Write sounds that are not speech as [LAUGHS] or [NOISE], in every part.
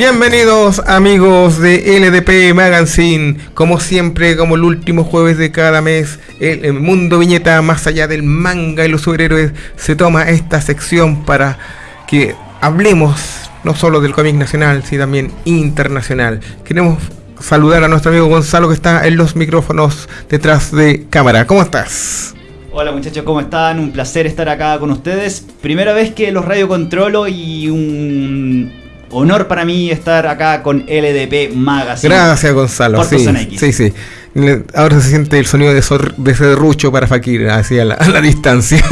Bienvenidos amigos de LDP Magazine, como siempre, como el último jueves de cada mes, el, mundo viñeta más allá del manga y los superhéroes se toma esta sección para que hablemos no solo del cómic nacional, sino también internacional. Queremos saludar a nuestro amigo Gonzalo que está en los micrófonos detrás de cámara. ¿Cómo estás? Hola muchachos, ¿cómo están? Un placer estar acá con ustedes. Primera vez que los radio controlo y un honor para mí estar acá con LDP Magazine. Gracias, Gonzalo. sí, sí, sí. Ahora se siente el sonido de, de serrucho para Fakir, así a la, distancia.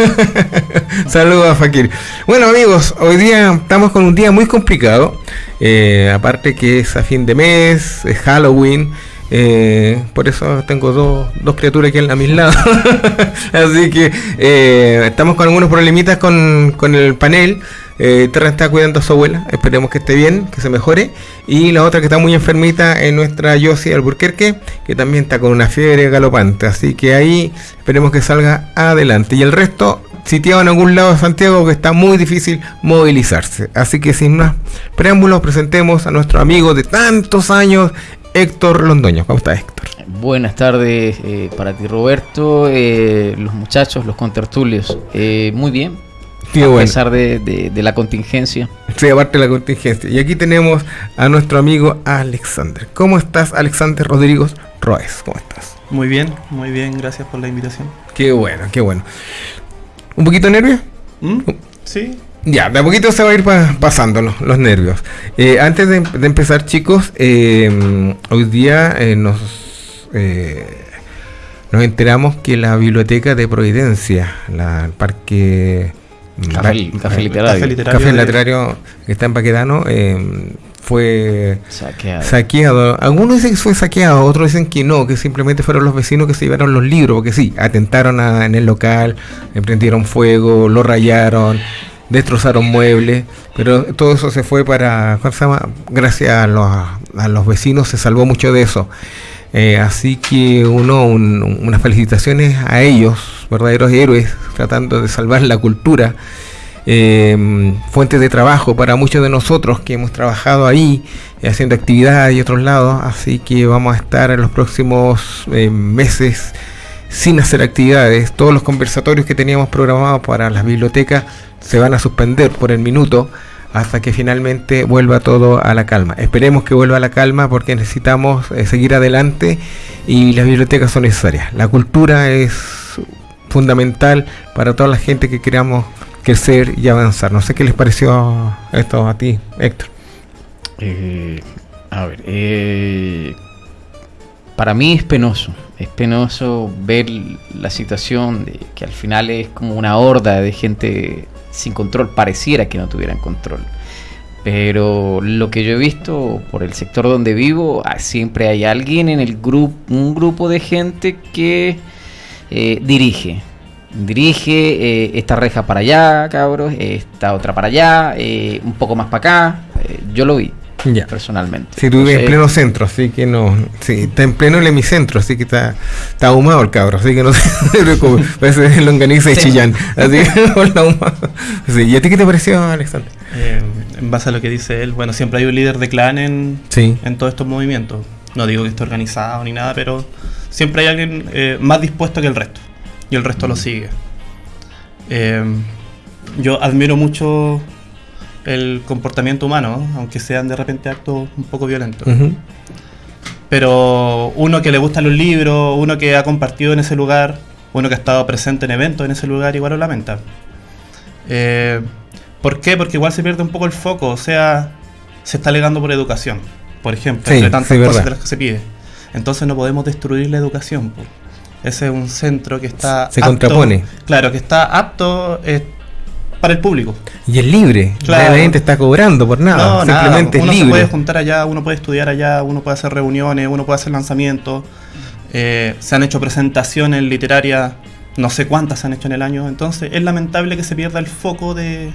[LAUGHS] Saludos a Fakir. Bueno, amigos, hoy día estamos con un día muy complicado. Eh, aparte que es a fin de mes, es Halloween. Eh, por eso tengo dos, dos criaturas aquí a mis lados. [LAUGHS] Así que eh, estamos con algunos problemitas con, con el panel. Eh, Terra está cuidando a su abuela, esperemos que esté bien, que se mejore. Y la otra que está muy enfermita es nuestra Yossi Alburquerque, que también está con una fiebre galopante. Así que ahí esperemos que salga adelante. Y el resto sitiado en algún lado de Santiago que está muy difícil movilizarse. Así que sin más preámbulos, presentemos a nuestro amigo de tantos años, Héctor Londoño. ¿Cómo está Héctor? Buenas tardes eh, para ti Roberto, eh, los muchachos, los contertulios. muy bien, a pesar de, la contingencia. Sí, aparte de la contingencia. Y aquí tenemos a nuestro amigo Alexander. ¿Cómo estás, Alexander Rodrigo Roes? ¿Cómo estás? Muy bien, muy bien, gracias por la invitación. Qué bueno, qué bueno. ¿Un poquito nervio? ¿Mm? Sí. Ya, de a poquito se va a ir pasando los, nervios. Eh, antes de, empezar, chicos, eh, hoy día eh, nos, nos enteramos que la biblioteca de Providencia, la, el parque Café, café, literario. Café literario. que está en Paquedano eh, fue saqueado. Algunos dicen que fue saqueado, otros dicen que no, que simplemente fueron los vecinos que se llevaron los libros, porque sí, atentaron en el local, emprendieron fuego, lo rayaron, destrozaron muebles, pero todo eso se fue para, ¿cómo se llama? Gracias a los, a los vecinos se salvó mucho de eso. Eh, así que uno, unas felicitaciones a ellos, verdaderos héroes, tratando de salvar la cultura, eh, fuente de trabajo para muchos de nosotros que hemos trabajado ahí, haciendo actividades y otros lados. Así que vamos a estar en los próximos eh, meses sin hacer actividades. Todos los conversatorios que teníamos programados para las bibliotecas se van a suspender por el minuto hasta que finalmente vuelva todo a la calma. Esperemos que vuelva a la calma porque necesitamos eh, seguir adelante y las bibliotecas son necesarias. La cultura es fundamental para toda la gente que queramos crecer y avanzar. No sé qué les pareció esto a ti, Héctor. Eh, a ver, eh, para mí es penoso, es penoso ver la situación de que al final es como una horda de gente sin control, pareciera que no tuvieran control. Pero lo que yo he visto por el sector donde vivo, ah, siempre hay alguien en el grupo, un grupo de gente que eh, dirige. Dirige eh, esta reja para allá, cabros, esta otra para allá, eh, un poco más para acá. yo lo vi. Ya. Personalmente. Si tú vives en pleno centro, así que no. Sí, está en pleno el hemicentro, así que está, está ahumado el cabro, así que no [LAUGHS] se preocupe. Parece longaniza y chillán. Así que [LAUGHS] sí. ¿Y a ti qué te pareció, Alexander? Eh, en base a lo que dice él, bueno, siempre hay un líder de clan en, en todos estos movimientos. No digo que esté organizado ni nada, pero siempre hay alguien eh, más dispuesto que el resto. Y el resto lo mm. sigue. Eh, yo admiro mucho el comportamiento humano, aunque sean de repente actos un poco violentos. Pero uno que le gustan los libros, uno que ha compartido en ese lugar, uno que ha estado presente en eventos en ese lugar, igual lo lamenta. Eh, ¿Por qué? Porque igual se pierde un poco el foco, o sea, se está alegando por educación, por ejemplo, entre tantas cosas de las que se pide. Entonces no podemos destruir la educación. Ese es un centro que está... Se contrapone. Claro, que está apto... Eh, para el público. Y es libre. La gente está cobrando por nada. Simplemente uno es libre. se puede juntar allá, uno puede estudiar allá, uno puede hacer reuniones, uno puede hacer lanzamientos. Eh, se han hecho presentaciones literarias, no sé cuántas se han hecho en el año. Entonces es lamentable que se pierda el foco de,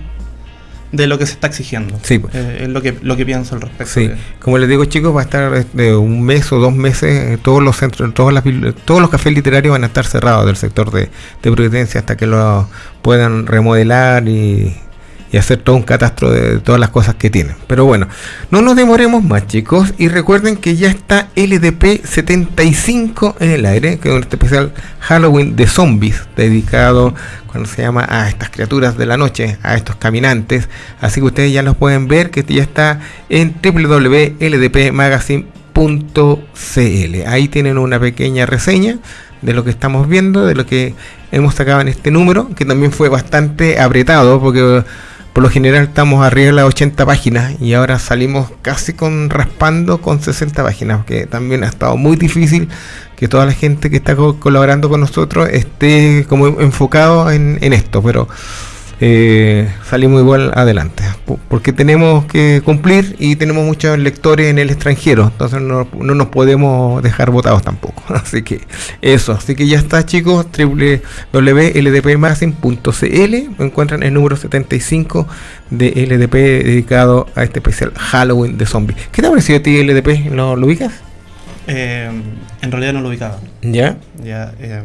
de lo que se está exigiendo. Sí. Eh, es lo que, lo que pienso al respecto. Sí. Como les digo, chicos, va a estar de este, un mes o dos meses, todos los centros, todas las, todos los cafés literarios van a estar cerrados del sector de, de Providencia hasta que lo puedan remodelar y y hacer todo un catastro de todas las cosas que tienen. Pero bueno, no nos demoremos más chicos y recuerden que ya está LDP 75 en el aire, que es un especial Halloween de zombies dedicado cuando se llama a estas criaturas de la noche, a estos caminantes. Así que ustedes ya los pueden ver que ya está en www.ldpmagazine.cl. Ahí tienen una pequeña reseña de lo que estamos viendo, de lo que hemos sacado en este número, que también fue bastante apretado porque por lo general estamos arriba de las 80 páginas y ahora salimos casi con raspando con 60 páginas, que también ha estado muy difícil que toda la gente que está colaborando con nosotros esté como enfocado en, en esto, pero eh, salimos igual adelante. Porque tenemos que cumplir y tenemos muchos lectores en el extranjero, entonces no, nos podemos dejar votados tampoco. [LAUGHS] Así que eso, así que ya está chicos, www.ldpmagazine.cl encuentran el número 75 de LDP dedicado a este especial Halloween de zombies. ¿Qué te ha parecido a ti LDP? ¿Lo, lo ubicas? Eh, en realidad no lo ubicaba. ¿Ya? Ya. Eh,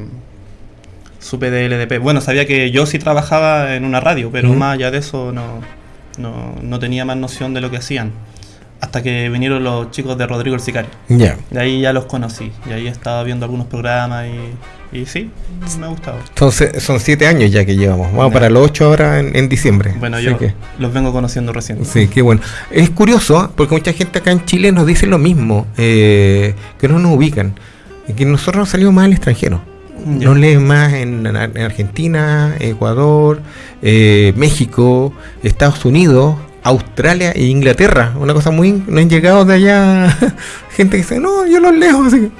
supe de LDP. Bueno, sabía que yo sí trabajaba en una radio, pero más allá de eso no, no, tenía más noción de lo que hacían. Hasta que vinieron los chicos de Rodrigo el Sicario. Ya. De ahí ya los conocí. Y ahí estaba viendo algunos programas y, y sí, me ha gustado. Entonces, son siete años ya que llevamos. Vamos para los ocho ahora en, diciembre. Bueno, yo los vengo conociendo recién. Sí, qué bueno. Es curioso porque mucha gente acá en Chile nos dice lo mismo, eh, que no nos ubican. Y que nosotros nos salimos más al extranjero. No leen más en, Argentina, Ecuador, eh, México, Estados Unidos, Australia e Inglaterra. Una cosa muy. No han llegado de allá [LAUGHS] gente que dice, no, yo los leo así,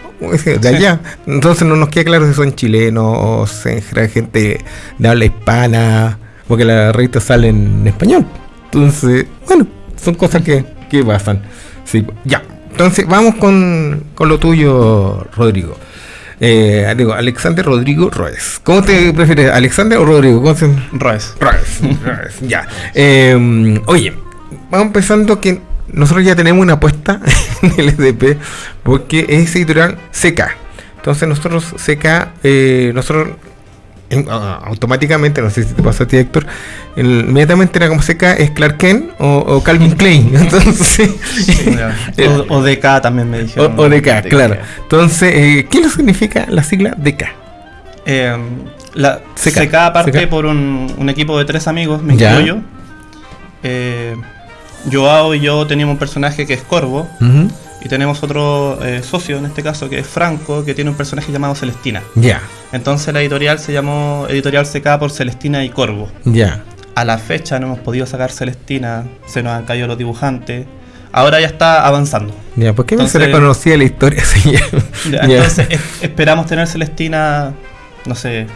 de allá. Entonces no nos queda claro si son chilenos gente de habla hispana, porque la revista sale en español. Entonces, bueno, son cosas que, que pasan. Sí, ya. Entonces, vamos con, con lo tuyo, Rodrigo. Eh, digo, Alexander Rodrigo Roes. ¿Cómo te prefieres, Alexander o Rodrigo? ¿Cómo se... Roes. Roes, [LAUGHS] ya. Em, oye, vamos empezando que nosotros ya tenemos una apuesta [LAUGHS] en el SDP porque es editorial CK. Entonces nosotros CK, eh, nosotros automáticamente, no sé si te pasó a ti, Héctor, inmediatamente era como seca es Clark Kent o, Calvin Klein. [LAUGHS] Entonces, [LAUGHS] o, DK también me dijeron. O, DK, claro. Entonces, eh, ¿qué lo significa la sigla DK? Eh, la CK, parte por un, equipo de tres amigos, me incluyo. Eh, Joao y yo teníamos un personaje que es Corvo. Y tenemos otro eh, socio, en este caso, que es Franco, que tiene un personaje llamado Celestina. Ya. Entonces la editorial se llamó Editorial CK por Celestina y Corvo. Ya. A la fecha no hemos podido sacar Celestina, se nos han caído los dibujantes. Ahora ya está avanzando. Ya, ¿por qué no se le conocía la historia? [LAUGHS] entonces esperamos tener Celestina, no sé,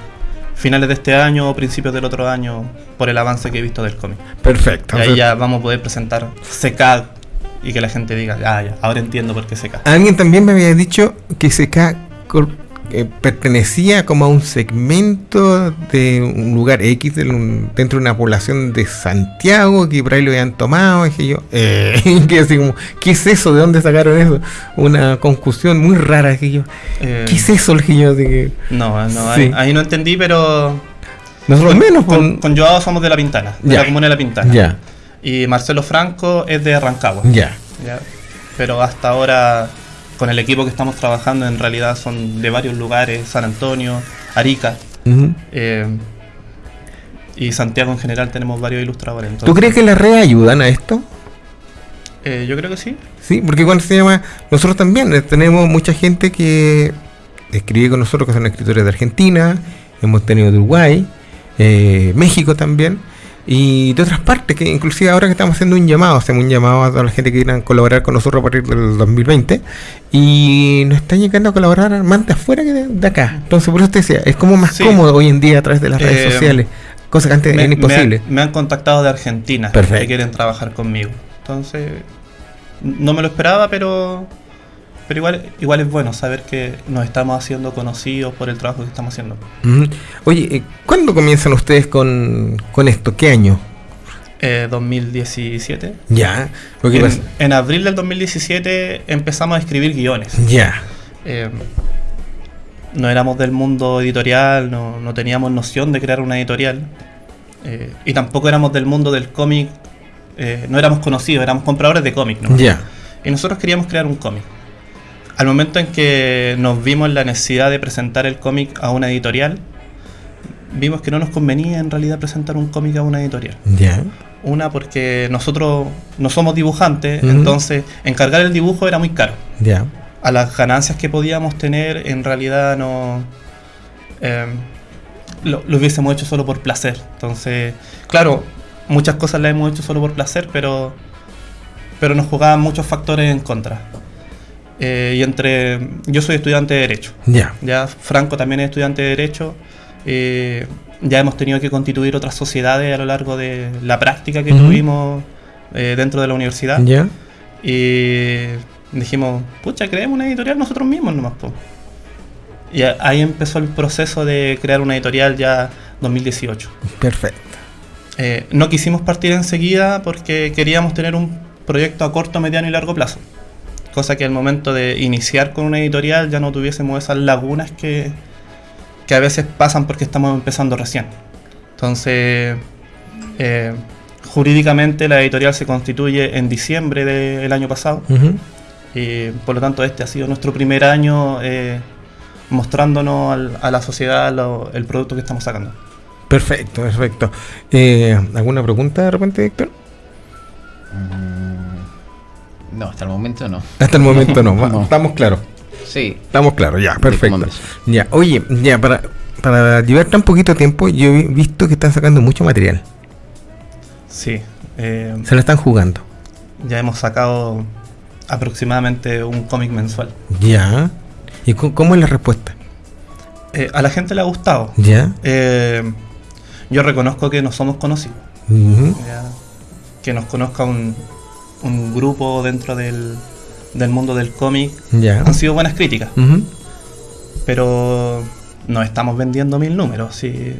finales de este año o principios del otro año por el avance que he visto del cómic. Perfecto. Y ahí ya vamos a poder presentar CK y que la gente diga, ah, ya, ahora entiendo por qué CK. Alguien también me había dicho que CK pertenecía como a un segmento de un lugar X dentro de una población de Santiago que por ahí lo habían tomado. Dije yo, eh, [LAUGHS] que así como, ¿qué es eso? ¿De dónde sacaron eso? Una confusión muy rara. Dije yo, ¿qué es eh, eso? Dije yo, que, no, no ahí, no entendí, pero. Nosotros menos. Con, con, Joao somos de La Pintana, de la comuna de La Pintana. Ya. Y Marcelo Franco es de Rancagua. Ya. Pero hasta ahora con el equipo que estamos trabajando en realidad son de varios lugares, San Antonio, Arica. Eh, y Santiago en general tenemos varios ilustradores. ¿Tú crees que las redes ayudan a esto? Eh, yo creo que sí. Sí, porque cuando se llama, nosotros también eh, tenemos mucha gente que escribe con nosotros, que son escritores de Argentina, hemos tenido de Uruguay, México también y de otras partes, que inclusive ahora que estamos haciendo un llamado, hacemos un llamado a toda la gente que quieran colaborar con nosotros a partir del 2020 y nos están llegando a colaborar más de afuera que de, acá. Entonces, por eso te decía, es como más cómodo hoy en día a través de las redes eh, sociales, cosa que antes era imposible. Me han, contactado de Argentina que quieren trabajar conmigo. Entonces, no me lo esperaba, pero pero igual, igual es bueno saber que nos estamos haciendo conocidos por el trabajo que estamos haciendo. Oye, eh, ¿cuándo comienzan ustedes con, esto? ¿Qué año? 2017. Eh, ya. En, en, abril del 2017 empezamos a escribir guiones. Ya. Eh, no éramos del mundo editorial, no, teníamos noción de crear una editorial. y tampoco éramos del mundo del cómic. no éramos conocidos, éramos compradores de cómics. Ya. Y nosotros queríamos crear un cómic al momento en que nos vimos la necesidad de presentar el cómic a una editorial, vimos que no nos convenía en realidad presentar un cómic a una editorial. Ya. Una porque nosotros no somos dibujantes, entonces encargar el dibujo era muy caro. Ya. A las ganancias que podíamos tener, en realidad no. Eh, lo, lo, hubiésemos hecho solo por placer. Entonces, claro, muchas cosas las hemos hecho solo por placer, pero, pero nos jugaban muchos factores en contra. Eh, y entre. Yo soy estudiante de Derecho. Ya. Ya Franco también es estudiante de Derecho. Eh, ya hemos tenido que constituir otras sociedades a lo largo de la práctica que tuvimos eh, dentro de la universidad. Ya. Y dijimos, pucha, creemos una editorial nosotros mismos nomás. Po. Y ahí empezó el proceso de crear una editorial ya 2018. Perfecto. no quisimos partir enseguida porque queríamos tener un proyecto a corto, mediano y largo plazo cosa que al momento de iniciar con una editorial ya no tuviésemos esas lagunas que, que a veces pasan porque estamos empezando recién. Entonces, eh, jurídicamente la editorial se constituye en diciembre del año pasado y por lo tanto este ha sido nuestro primer año eh, mostrándonos a la sociedad el producto que estamos sacando. Perfecto, perfecto. Eh, ¿Alguna pregunta de repente, Héctor? Mm, no, hasta el momento no. Hasta el momento no, [LAUGHS] estamos claros. Sí. Estamos claros, ya, perfecto. Ya, oye, ya, para, para llevar tan poquito tiempo, yo he visto que están sacando mucho material. Sí. Eh, Se lo están jugando. Ya hemos sacado aproximadamente un cómic mensual. Ya. ¿Y cómo es la respuesta? Eh, a la gente le ha gustado. Ya. Eh, yo reconozco que no somos conocidos. que nos conozca un, un grupo dentro del, del mundo del cómic, han sido buenas críticas. Pero no estamos vendiendo mil números. Si,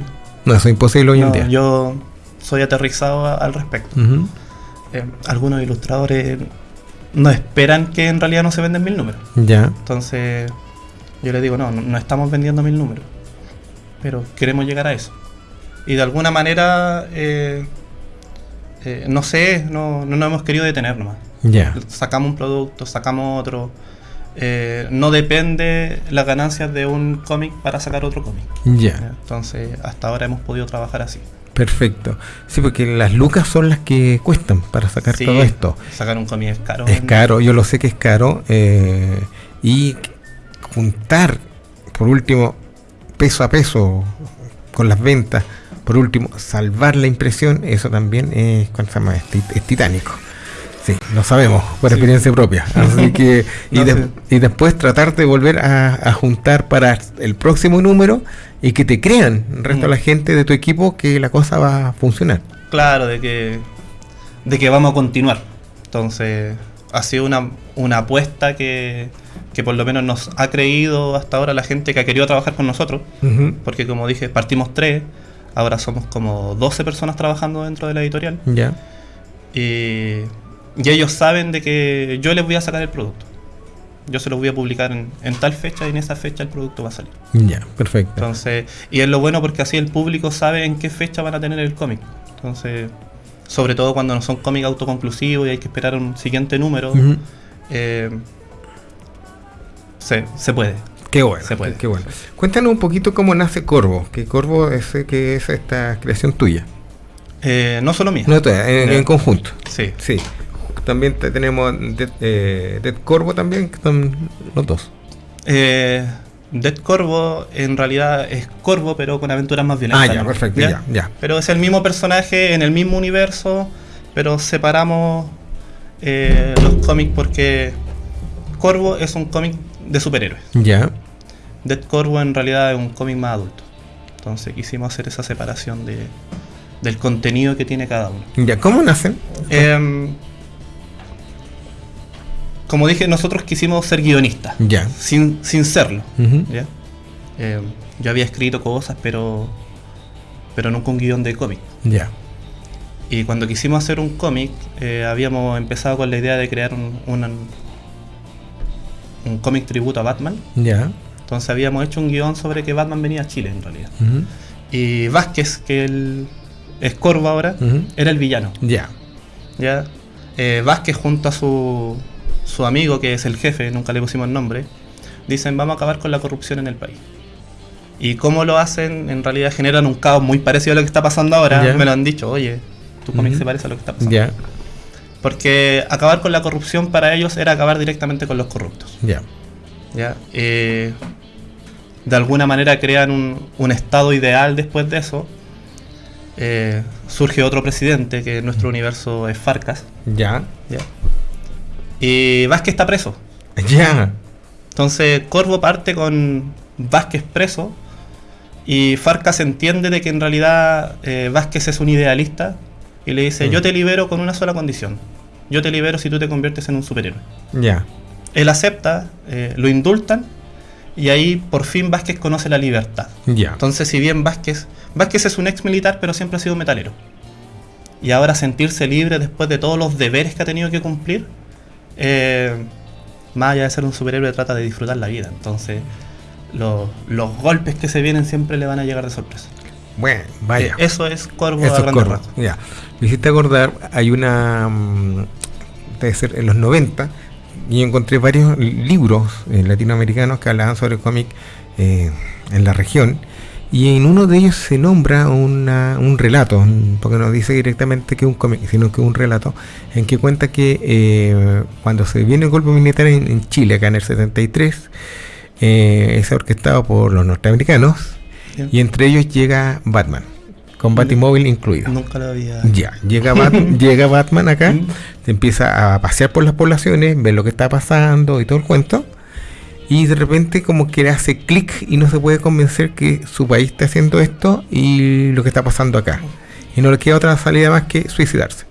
no, eso es imposible hoy en día. Yo soy aterrizado al respecto. Eh, algunos ilustradores no esperan que en realidad no se venden mil números. Ya. Entonces, yo les digo, no, no, estamos vendiendo mil números. Pero queremos llegar a eso. Y de alguna manera eh, eh, no sé, no, no nos hemos querido detener nomás. Ya. Sacamos un producto, sacamos otro. eh, no depende las ganancias de un cómic para sacar otro cómic. Ya. Entonces, hasta ahora hemos podido trabajar así. Perfecto. Sí, porque las lucas son las que cuestan para sacar Sí, todo esto. Sacar un cómic es caro. Es caro, yo lo sé que es caro. eh, y juntar, por último, peso a peso con las ventas, por último, salvar la impresión, eso también es, ¿cuánto se llama? Es, tit- es titánico. Sí, lo sabemos por Sí. experiencia propia. Así que, [LAUGHS] y, No, de- sí. y después tratar de volver a, a juntar para el próximo número y que te crean el resto de la Mm. gente de tu equipo que la cosa va a funcionar. Claro, de que, de que vamos a continuar. Entonces, ha sido una, una apuesta que, que por lo menos nos ha creído hasta ahora la gente que ha querido trabajar con nosotros. Porque como dije, partimos tres, ahora somos como 12 personas trabajando dentro de la editorial. Ya. Y, y ellos saben de que yo les voy a sacar el producto. Yo se los voy a publicar en, en tal fecha y en esa fecha el producto va a salir. Ya, perfecto. Entonces, y es lo bueno porque así el público sabe en qué fecha van a tener el cómic. Entonces, sobre todo cuando no son cómics autoconclusivos y hay que esperar un siguiente número, eh, se, se puede. Qué bueno, Se puede. qué bueno. Cuéntanos un poquito cómo nace Corvo, que Corvo es, eh, que es esta creación tuya. Eh, no solo mía. No en, en conjunto. Sí. Sí. También te- tenemos Dead, eh, Dead Corvo también, que son los dos. Eh, Dead Corvo en realidad es Corvo, pero con aventuras más violentas. Ah, ya, ¿no? perfecto, ya, ya. Pero es el mismo personaje en el mismo universo, pero separamos eh, los cómics porque Corvo es un cómic de superhéroes. Ya. Dead Corvo en realidad es un cómic más adulto. Entonces quisimos hacer esa separación de, del contenido que tiene cada uno. Ya, ¿cómo nacen? Em, como dije, nosotros quisimos ser guionistas, Ya. sin, sin serlo. ¿ya? Em, yo había escrito cosas, pero, pero nunca un guion de cómic. Ya. Y cuando quisimos hacer un cómic, eh, habíamos empezado con la idea de crear un, un, un cómic tributo a Batman. Ya. Entonces habíamos hecho un guion sobre que Batman venía a Chile en realidad. Y Vázquez, que él es Corvo ahora, era el villano. Ya. ¿ya? Eh, Vázquez junto a su, su amigo, que es el jefe, nunca le pusimos nombre, dicen vamos a acabar con la corrupción en el país. Y cómo lo hacen, en realidad generan un caos muy parecido a lo que está pasando ahora. Me lo han dicho, oye, tu cómic Ujú. se parece a lo que está pasando. Ya. Porque acabar con la corrupción para ellos era acabar directamente con los corruptos. Ya. ¿ya? Eh, de alguna manera crean un, un estado ideal después de eso. Eh, surge otro presidente, que en nuestro universo es Farcas. Ya. ¿ya? Y Vázquez está preso. [LAUGHS] Ya. Entonces Corvo parte con Vázquez preso. Y Farcas entiende de que en realidad eh, Vázquez es un idealista. Y le dice, Mm. yo te libero con una sola condición. Yo te libero si tú te conviertes en un superhéroe. Ya. Él acepta, eh, lo indultan. Y ahí por fin Vázquez conoce la libertad. Ya. Entonces, si bien Vázquez, Vázquez es un ex militar, pero siempre ha sido metalero. Y ahora sentirse libre después de todos los deberes que ha tenido que cumplir, eh, más allá de ser un superhéroe, trata de disfrutar la vida. Entonces, lo- los golpes que se vienen siempre le van a llegar de sorpresa. Bueno, vaya. Eh, eso es Corvo Eso a es grandes Corvo. Ya. Me hiciste acordar, hay una. mm, Debe ser en los 90. Y encontré varios libros eh, latinoamericanos que hablaban sobre cómic eh, en la región. Y en uno de ellos se nombra una- un relato, porque no dice directamente que es un cómic, sino que un relato, en que cuenta que eh, cuando se viene el golpe militar en, en Chile, acá en el 73, eh, es orquestado por los norteamericanos, y entre ellos llega Batman, con Batimóvil incluido. Nunca lo había. Ya, llega, [LAUGHS] Bat- llega Batman acá, se empieza a pasear por las poblaciones, ve lo que está pasando y todo el cuento. Y de repente como que le hace clic y no se puede convencer que su país está haciendo esto y lo que está pasando acá. Y no le queda otra salida más que suicidarse.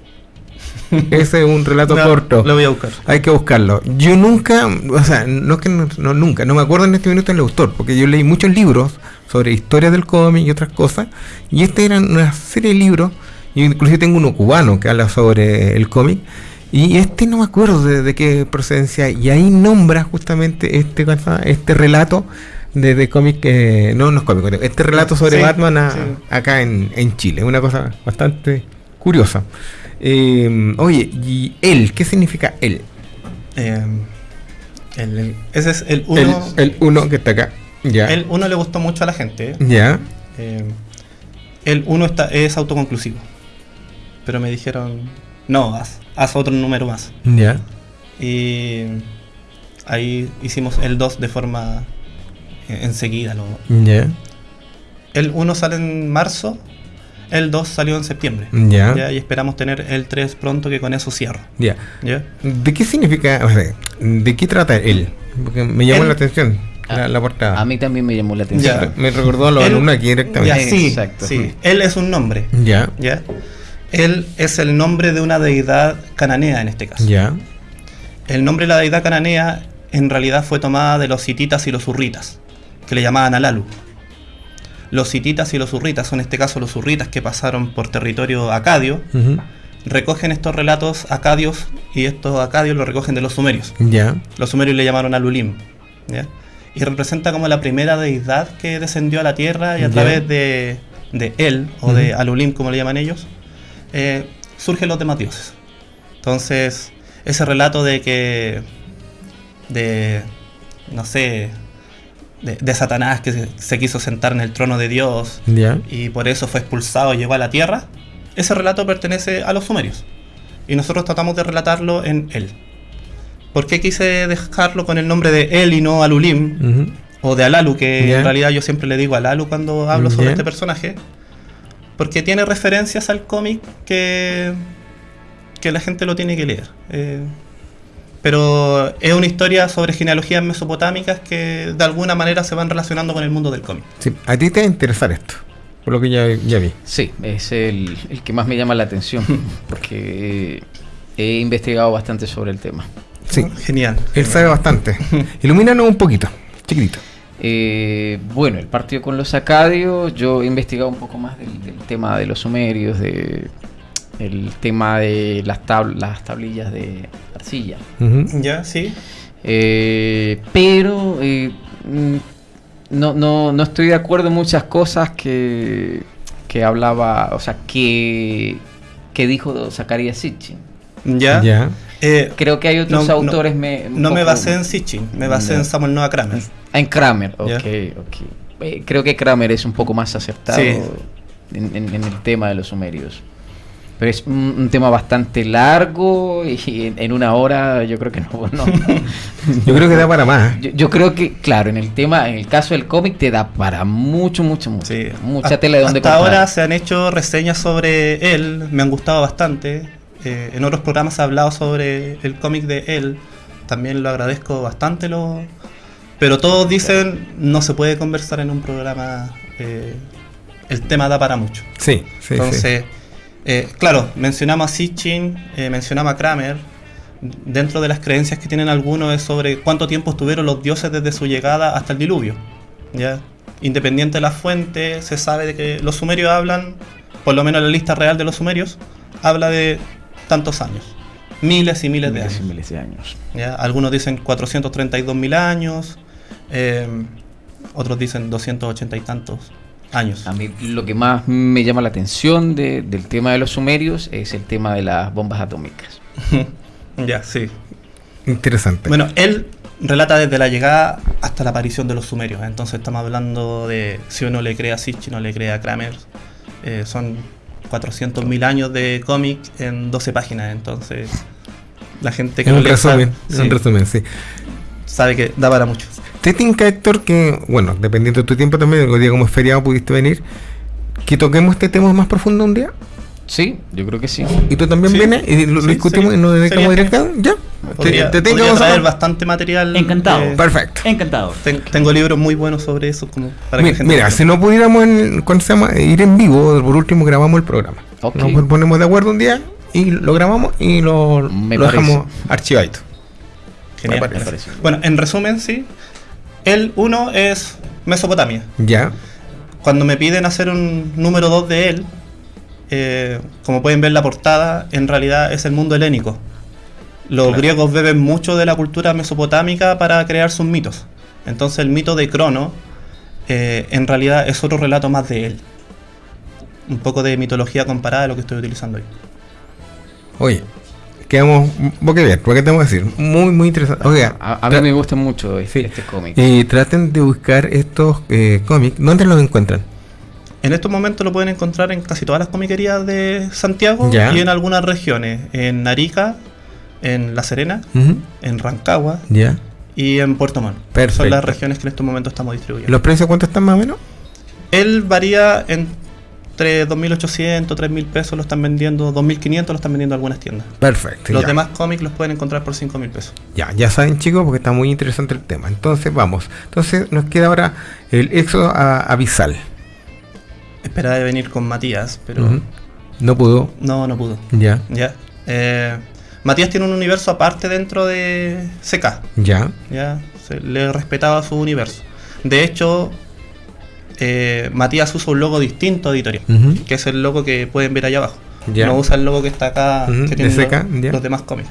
[LAUGHS] Ese es un relato No, corto. Lo voy a buscar. Hay que buscarlo. Yo nunca, o sea, no que no, no, nunca, no me acuerdo en este minuto el autor, porque yo leí muchos libros sobre historia del cómic y otras cosas, y este era una serie de libros, y inclusive tengo uno cubano que habla sobre el cómic, y este no me acuerdo de, de qué procedencia, y ahí nombra justamente este este relato de, de cómic, eh, no, no es cómic, este relato sobre Sí, Batman a- sí. acá en, en Chile, una cosa bastante curiosa. Eh, oye, ¿y él? ¿Qué significa él? Eh, ese es el 1. El 1 que está acá. Ya. El 1 le gustó mucho a la gente. Ya. Eh, el 1 es autoconclusivo. Pero me dijeron, no, haz, haz otro número más. Ya. Y ahí hicimos el 2 de forma eh, enseguida. Lo, ya. El 1 sale en marzo, el 2 salió en septiembre. Ya. Y esperamos tener el 3 pronto, que con eso cierro. Ya. ¿De qué significa, o sea, de qué trata él? Porque me llamó la atención. La, la, portada. A mí también me llamó la atención. Me recordó a los alumnos aquí directamente. sí, Exacto. sí. Él es un nombre. Ya. Ya. Él es el nombre de una deidad cananea en este caso. Ya. El nombre de la deidad cananea en realidad fue tomada de los hititas y los urritas, que le llamaban Alalu. Los hititas y los urritas, son en este caso los urritas que pasaron por territorio acadio, recogen estos relatos acadios y estos acadios los recogen de los sumerios. Ya. Los sumerios le llamaron Alulim. Y representa como la primera deidad que descendió a la tierra y a través de, él, o de Alulim como le llaman ellos, eh, surgen los demás dioses. Entonces, ese relato de que, de, no sé, de, Satanás que se, quiso sentar en el trono de Dios y por eso fue expulsado y llegó a la tierra, ese relato pertenece a los sumerios. Y nosotros tratamos de relatarlo en él. ¿Por qué quise dejarlo con el nombre de él y no Alulim? O de Alalu, que en realidad yo siempre le digo Alalu cuando hablo sobre este personaje. Porque tiene referencias al cómic que, que la gente lo tiene que leer. Eh, pero es una historia sobre genealogías mesopotámicas que de alguna manera se van relacionando con el mundo del cómic. Sí, a ti te va a interesar esto, por lo que ya, ya vi. Sí, es el, el, que más me llama la atención, [LAUGHS] porque he investigado bastante sobre el tema. Sí, genial. Él sabe bastante. [LAUGHS] Ilumínanos un poquito, chiquitito. Eh, bueno, el partido con los acadios, yo he investigado un poco más del, tema de los sumerios, de el tema de las, las tablillas de arcilla. Ya, sí. Eh, pero eh, mm, no, no, no, estoy de acuerdo en muchas cosas que, que hablaba, o sea, que, que dijo Zacarías Sitchin. Ya. Ya. Eh, Creo que hay otros autores. Me, no me basé en Sitchin, me basé en Samuel Noah Kramer. En Kramer, ok, ok. creo que Kramer es un poco más acertado en, el tema de los sumerios. Pero es un, tema bastante largo y en, una hora yo creo que no. [LAUGHS] [LAUGHS] yo creo que da para más. Yo, creo que, claro, en el tema, en el caso del cómic te da para mucho, mucho, mucho. Mucha tela de donde Hasta ahora se han hecho reseñas sobre él, me han gustado bastante. Eh, en otros programas ha hablado sobre el cómic de él. También lo agradezco bastante. Lo, pero todos dicen no se puede conversar en un programa. Eh, el tema da para mucho. Sí, sí. Entonces. Eh, claro, mencionamos a Sitchin, mencionamos a Kramer. Dentro de las creencias que tienen algunos es sobre cuánto tiempo estuvieron los dioses desde su llegada hasta el diluvio. ¿ya? Independiente de la fuente, se sabe de que los sumerios hablan, por lo menos la lista real de los sumerios, habla de tantos años. Miles y miles, de años. miles de años. ¿ya? Algunos dicen 432 mil años, eh, otros dicen 280 y tantos años. A mí lo que más me llama la atención del tema de los sumerios es el tema de las bombas atómicas. [LAUGHS] ya, sí. Interesante. Bueno, él relata desde la llegada hasta la aparición de los sumerios. Entonces estamos hablando de si uno le crea a Sitch, no le crea a Kramer. Eh, son 400.000 años de cómic en 12 páginas. Entonces la gente que en un resumen, en resumen, sí. Sabe que da para mucho. ¿Te tinca, Héctor, que, bueno, dependiendo de tu tiempo también, el día como es feriado pudiste venir, que toquemos este tema más profundo un día? Sí, yo creo que sí. ¿Y tú también vienes y lo, discutimos y nos dedicamos directamente? ¿Ya? Podría, te, tengo traer bastante material. Encantado. Eh, Perfecto. Encantado. tengo libros muy buenos sobre eso. Como para mira, que mira si no pudiéramos ir en vivo, por último grabamos el programa. Nos ponemos de acuerdo un día y lo grabamos y lo, lo dejamos archivadito. Genial. Bueno, en resumen, sí. El 1 es Mesopotamia. Ya. Cuando me piden hacer un número 2 de él, eh, como pueden ver la portada, en realidad es el mundo helénico. Los griegos beben mucho de la cultura mesopotámica para crear sus mitos. Entonces el mito de Crono eh, en realidad es otro relato más de él. Un poco de mitología comparada a lo que estoy utilizando hoy. Oye, quedamos boquiabiertos, ¿por qué tengo que decir? Muy, muy interesante. a, mí me gusta mucho este, este cómic. Y traten de buscar estos eh, cómics. ¿Dónde los encuentran? En estos momentos lo pueden encontrar en casi todas las comiquerías de Santiago y en algunas regiones. En Arica, en La Serena, en Rancagua y en Puerto Montt. Son las regiones que en estos momentos estamos distribuyendo. ¿Los precios cuánto están más o menos? Él varía entre 2.800, 3.000 pesos lo están vendiendo, 2.500 lo están vendiendo algunas tiendas. Perfecto. Los demás cómics los pueden encontrar por 5.000 pesos. Ya, ya saben chicos, porque está muy interesante el tema. Entonces vamos. Entonces nos queda ahora el éxodo a, a Esperaba de venir con Matías, pero... No pudo. No, no pudo. Ya. Ya. Eh, Matías tiene un universo aparte dentro de CK. Ya. Ya. Se le respetaba su universo. De hecho, eh, Matías usa un logo distinto a editorial, que es el logo que pueden ver allá abajo. Ya. No usa el logo que está acá, que tiene los, los, demás cómics.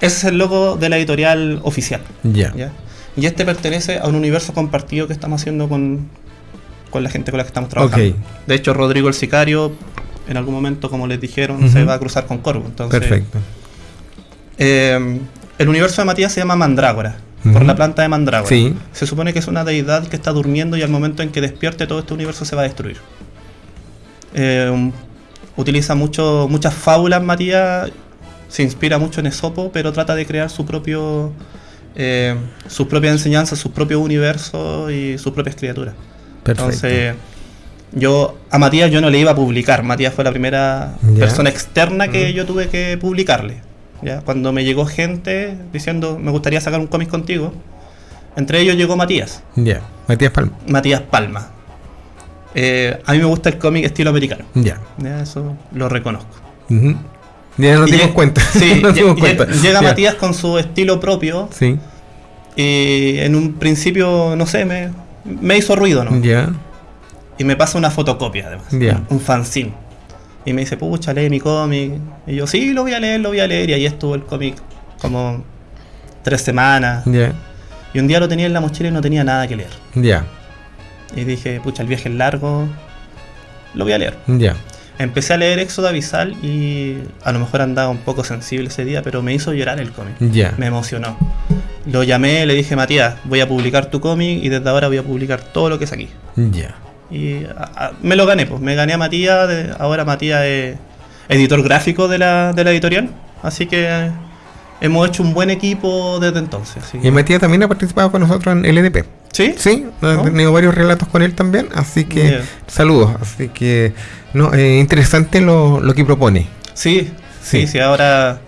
Ese es el logo de la editorial oficial. Ya. Y este pertenece a un universo compartido que estamos haciendo con, con la gente con la que estamos trabajando. De hecho, Rodrigo el Sicario, en algún momento, como les dijeron, se va a cruzar con Corvo. Entonces, Perfecto. Eh, el universo de Matías se llama Mandrágora, por la planta de Mandrágora. Se supone que es una deidad que está durmiendo y al momento en que despierte todo este universo se va a destruir. Eh, utiliza mucho, muchas fábulas Matías, se inspira mucho en Esopo, pero trata de crear su propio... Eh, sus propias enseñanzas, su propio universo y sus propias criaturas. Entonces, yo a Matías yo no le iba a publicar. Matías fue la primera persona externa que yo tuve que publicarle. ¿ya? Cuando me llegó gente diciendo, me gustaría sacar un cómic contigo, entre ellos llegó Matías. Ya, Matías Palma. Matías Palma. Eh, a mí me gusta el cómic estilo americano. Ya. Eso lo reconozco. Ya nos dimos cuenta. Sí, [LAUGHS] Llega Matías con su estilo propio. Sí. Y en un principio, no sé, me, me hizo ruido, ¿no? Ya. Y me pasa una fotocopia, además. Ya. Un fanzine. Y me dice, pucha, lee mi cómic. Y yo, sí, lo voy a leer, lo voy a leer. Y ahí estuvo el cómic como tres semanas. Ya. Y un día lo tenía en la mochila y no tenía nada que leer. Ya. Y dije, pucha, el viaje es largo. Lo voy a leer. Ya. Empecé a leer Éxodo Abisal y a lo mejor andaba un poco sensible ese día, pero me hizo llorar el cómic. Ya. Me emocionó. Lo llamé, le dije, Matías, voy a publicar tu cómic y desde ahora voy a publicar todo lo que es aquí. Ya. Y me lo gané, pues. Me gané a Matías. ahora Matías es editor gráfico de la, de la editorial. Así que hemos hecho un buen equipo desde entonces. Y Matías también ha participado con nosotros en LDP. ¿Sí? Sí, he tenido varios relatos con él también. Así que saludos. Así que no, eh, interesante lo, lo que propone. Sí, sí, sí. ahora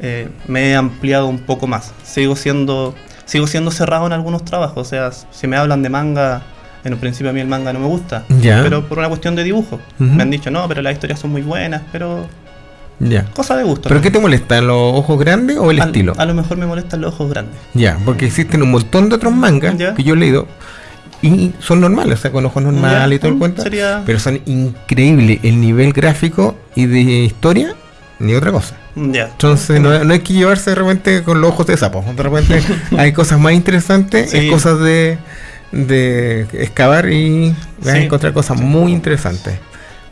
eh, me he ampliado un poco más. Sigo siendo, sigo siendo cerrado en algunos trabajos. O sea, si me hablan de manga, en un principio a mí el manga no me gusta. Pero por una cuestión de dibujo. Me han dicho, no, pero las historias son muy buenas, pero... Ya. Cosa de gusto. ¿Pero qué te molesta? ¿Los ojos grandes o el estilo? A lo mejor me molestan los ojos grandes. Ya, porque existen un montón de otros mangas que yo he leído y son normales, o sea, con ojos normales y todo el mm, cuento. Pero son increíbles el nivel gráfico y de historia, ni otra cosa. Entonces no, hay que llevarse de repente con los ojos de sapo. De repente [LAUGHS] hay cosas más interesantes, hay cosas de, de excavar y vas a encontrar cosas muy interesantes.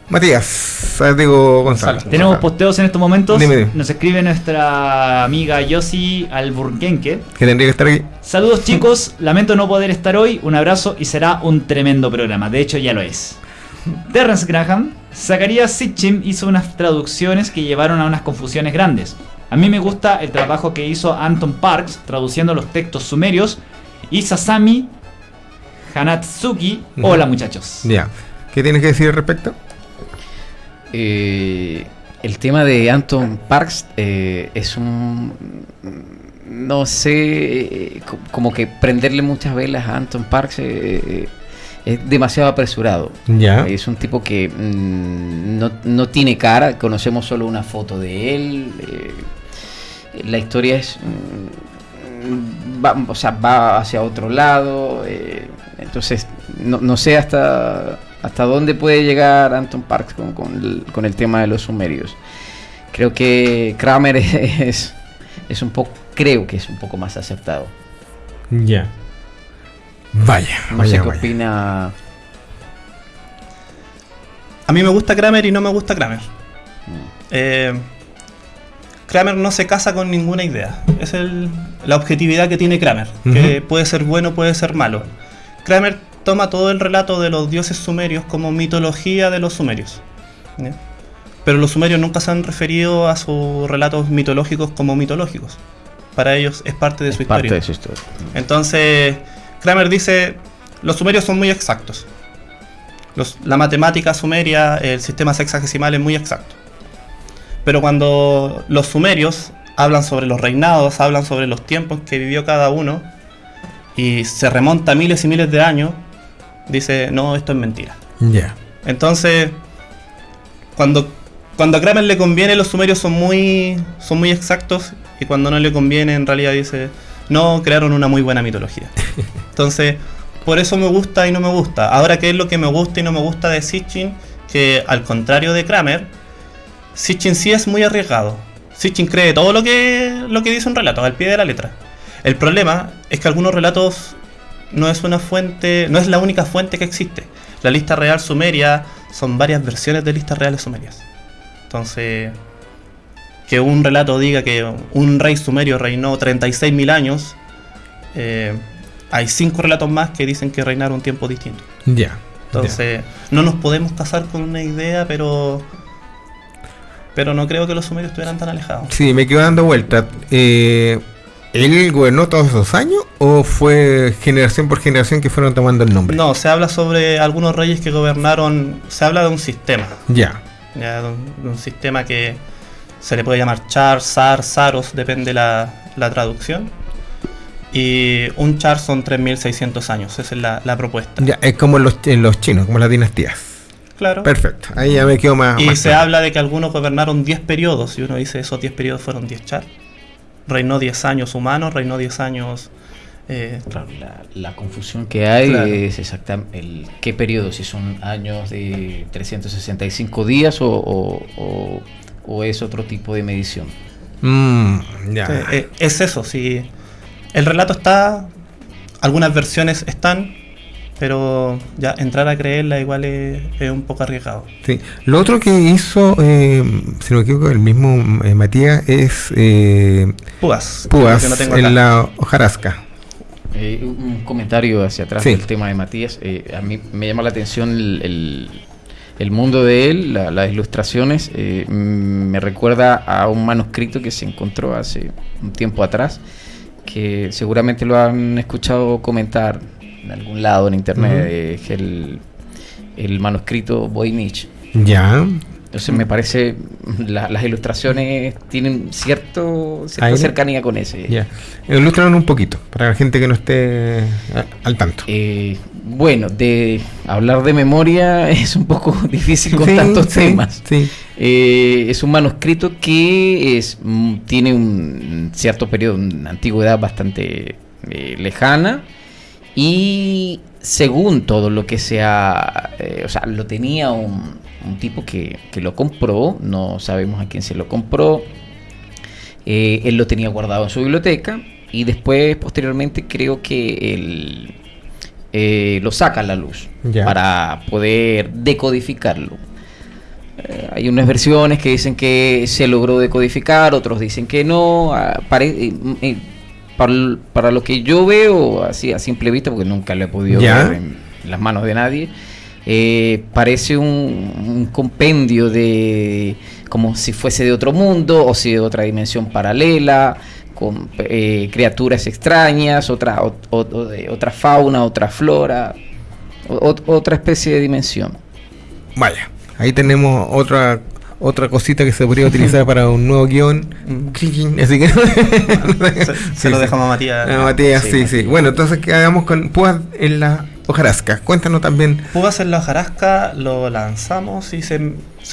Matías, digo Gonzalo. Tenemos posteos en estos momentos. Nos escribe nuestra amiga Yossi Alburquenque. Que tendría que estar aquí. Saludos chicos, lamento no poder estar hoy. Un abrazo y será un tremendo programa. De hecho, ya lo es. Terrence Graham, Zacharias Sitchin hizo unas traducciones que llevaron a unas confusiones grandes. A mí me gusta el trabajo que hizo Anton Parks traduciendo los textos sumerios y Sasami Hanatsuki. Hola muchachos. Ya. ¿Qué tienes que decir al respecto? Eh, el tema de Anton Parks eh, es un. No sé, como que prenderle muchas velas a Anton Parks eh, es demasiado apresurado. Ya. Es un tipo que mm, no, tiene cara, conocemos solo una foto de él. la historia es. Mm, va, o sea, va hacia otro lado. entonces, no, no sé hasta hasta dónde puede llegar Anton Parks con, el, tema de los sumerios. Creo que Kramer [LAUGHS] es, es un poco, creo que es un poco más aceptado. Ya. Vaya, no sé qué opina. A mí me gusta Kramer y no me gusta Kramer. Mm. Eh, Kramer no se casa con ninguna idea. Es la objetividad que tiene Kramer, que puede ser bueno, puede ser malo. Kramer toma todo el relato de los dioses sumerios como mitología de los sumerios. Pero los sumerios nunca se han referido a sus relatos mitológicos como mitológicos. Para ellos es parte de su parte historia. De su historia. Entonces, Kramer dice, los sumerios son muy exactos. la matemática sumeria, el sistema sexagesimal es muy exacto. Pero cuando los sumerios hablan sobre los reinados, hablan sobre los tiempos que vivió cada uno, y se remonta miles y miles de años, dice, no, esto es mentira. Ya. Entonces, cuando, cuando a Kramer le conviene, los sumerios son muy, son muy exactos, y cuando no le conviene, en realidad dice, no, crearon una muy buena mitología. [LAUGHS] Entonces, por eso me gusta y no me gusta. Ahora, ¿qué es lo que me gusta y no me gusta de Sitchin? Que al contrario de Kramer, Sitchin sí es muy arriesgado. Sitchin cree todo lo que, lo que dice un relato, al pie de la letra. El problema es que algunos relatos no es una fuente, no es la única fuente que existe. La lista real sumeria son varias versiones de listas reales sumerias. Entonces, que un relato diga que un rey sumerio reinó 36.000 años, eh, hay cinco relatos más que dicen que reinaron un tiempo distinto. Ya. Entonces, no nos podemos casar con una idea, pero pero no creo que los sumerios estuvieran tan alejados. Sí, me quedo dando vuelta. Eh, ¿Él gobernó todos esos años o fue generación por generación que fueron tomando el nombre? No, se habla sobre algunos reyes que gobernaron, se habla de un sistema. Ya. ya de, un, sistema que se le puede llamar char, zar, zaros, depende la, la traducción. Y un char son 3.600 años, esa es la, la, propuesta. Ya, es como en los, en los chinos, como las dinastías. Claro. Perfecto, ahí ya me quedo más. Y se habla de que algunos gobernaron 10 periodos, y uno dice esos 10 periodos fueron 10 char. Reinó 10 años humanos, reinó 10 años. Eh, claro, la, confusión que hay es exactamente el qué periodo, si son años de 365 días o, o, es otro tipo de medición. Mm, ya. Eh, es eso, si el relato está, algunas versiones están, pero ya entrar a creerla igual es, un poco arriesgado. Sí. Lo otro que hizo, eh, si no me equivoco, el mismo eh, Matías es eh, Púas, Púas en la hojarasca. Eh, un comentario hacia atrás del tema de Matías. a mí me llama la atención el, el, mundo de él, las ilustraciones. me recuerda a un manuscrito que se encontró hace un tiempo atrás, que seguramente lo han escuchado comentar en algún lado en internet, es el, el manuscrito Voynich. Ya. Entonces me parece las ilustraciones tienen cierto cierta cercanía con ese. Ya. Ilustran un poquito para la gente que no esté al tanto. Eh, bueno, de hablar de memoria [LAUGHS] es un poco [LAUGHS] difícil con tantos temas. Sí. Eh, es un manuscrito que es mm, tiene un cierto periodo, una antigüedad bastante eh, lejana y según todo lo que sea, eh, o sea, lo tenía un, tipo que, lo compró, no sabemos a quién se lo compró, eh, él lo tenía guardado en su biblioteca y después, posteriormente, creo que él eh, lo saca a la luz para poder decodificarlo. hay unas versiones que dicen que se logró decodificar, otros dicen que no. Ah, para, lo que yo veo, así a simple vista, porque nunca lo he podido ver en, las manos de nadie, eh, parece un, compendio de como si fuese de otro mundo o si de otra dimensión paralela, con eh, criaturas extrañas, otra, otra fauna, otra flora, otra especie de dimensión. Vaya, ahí tenemos otra otra cosita que se podría utilizar para un nuevo guion. Mm. Así que se, lo dejamos a Matías. A Matías, sí, sí, Bueno, entonces ¿qué hagamos con Púas en la hojarasca? Cuéntanos también. Púas en la hojarasca lo lanzamos y se,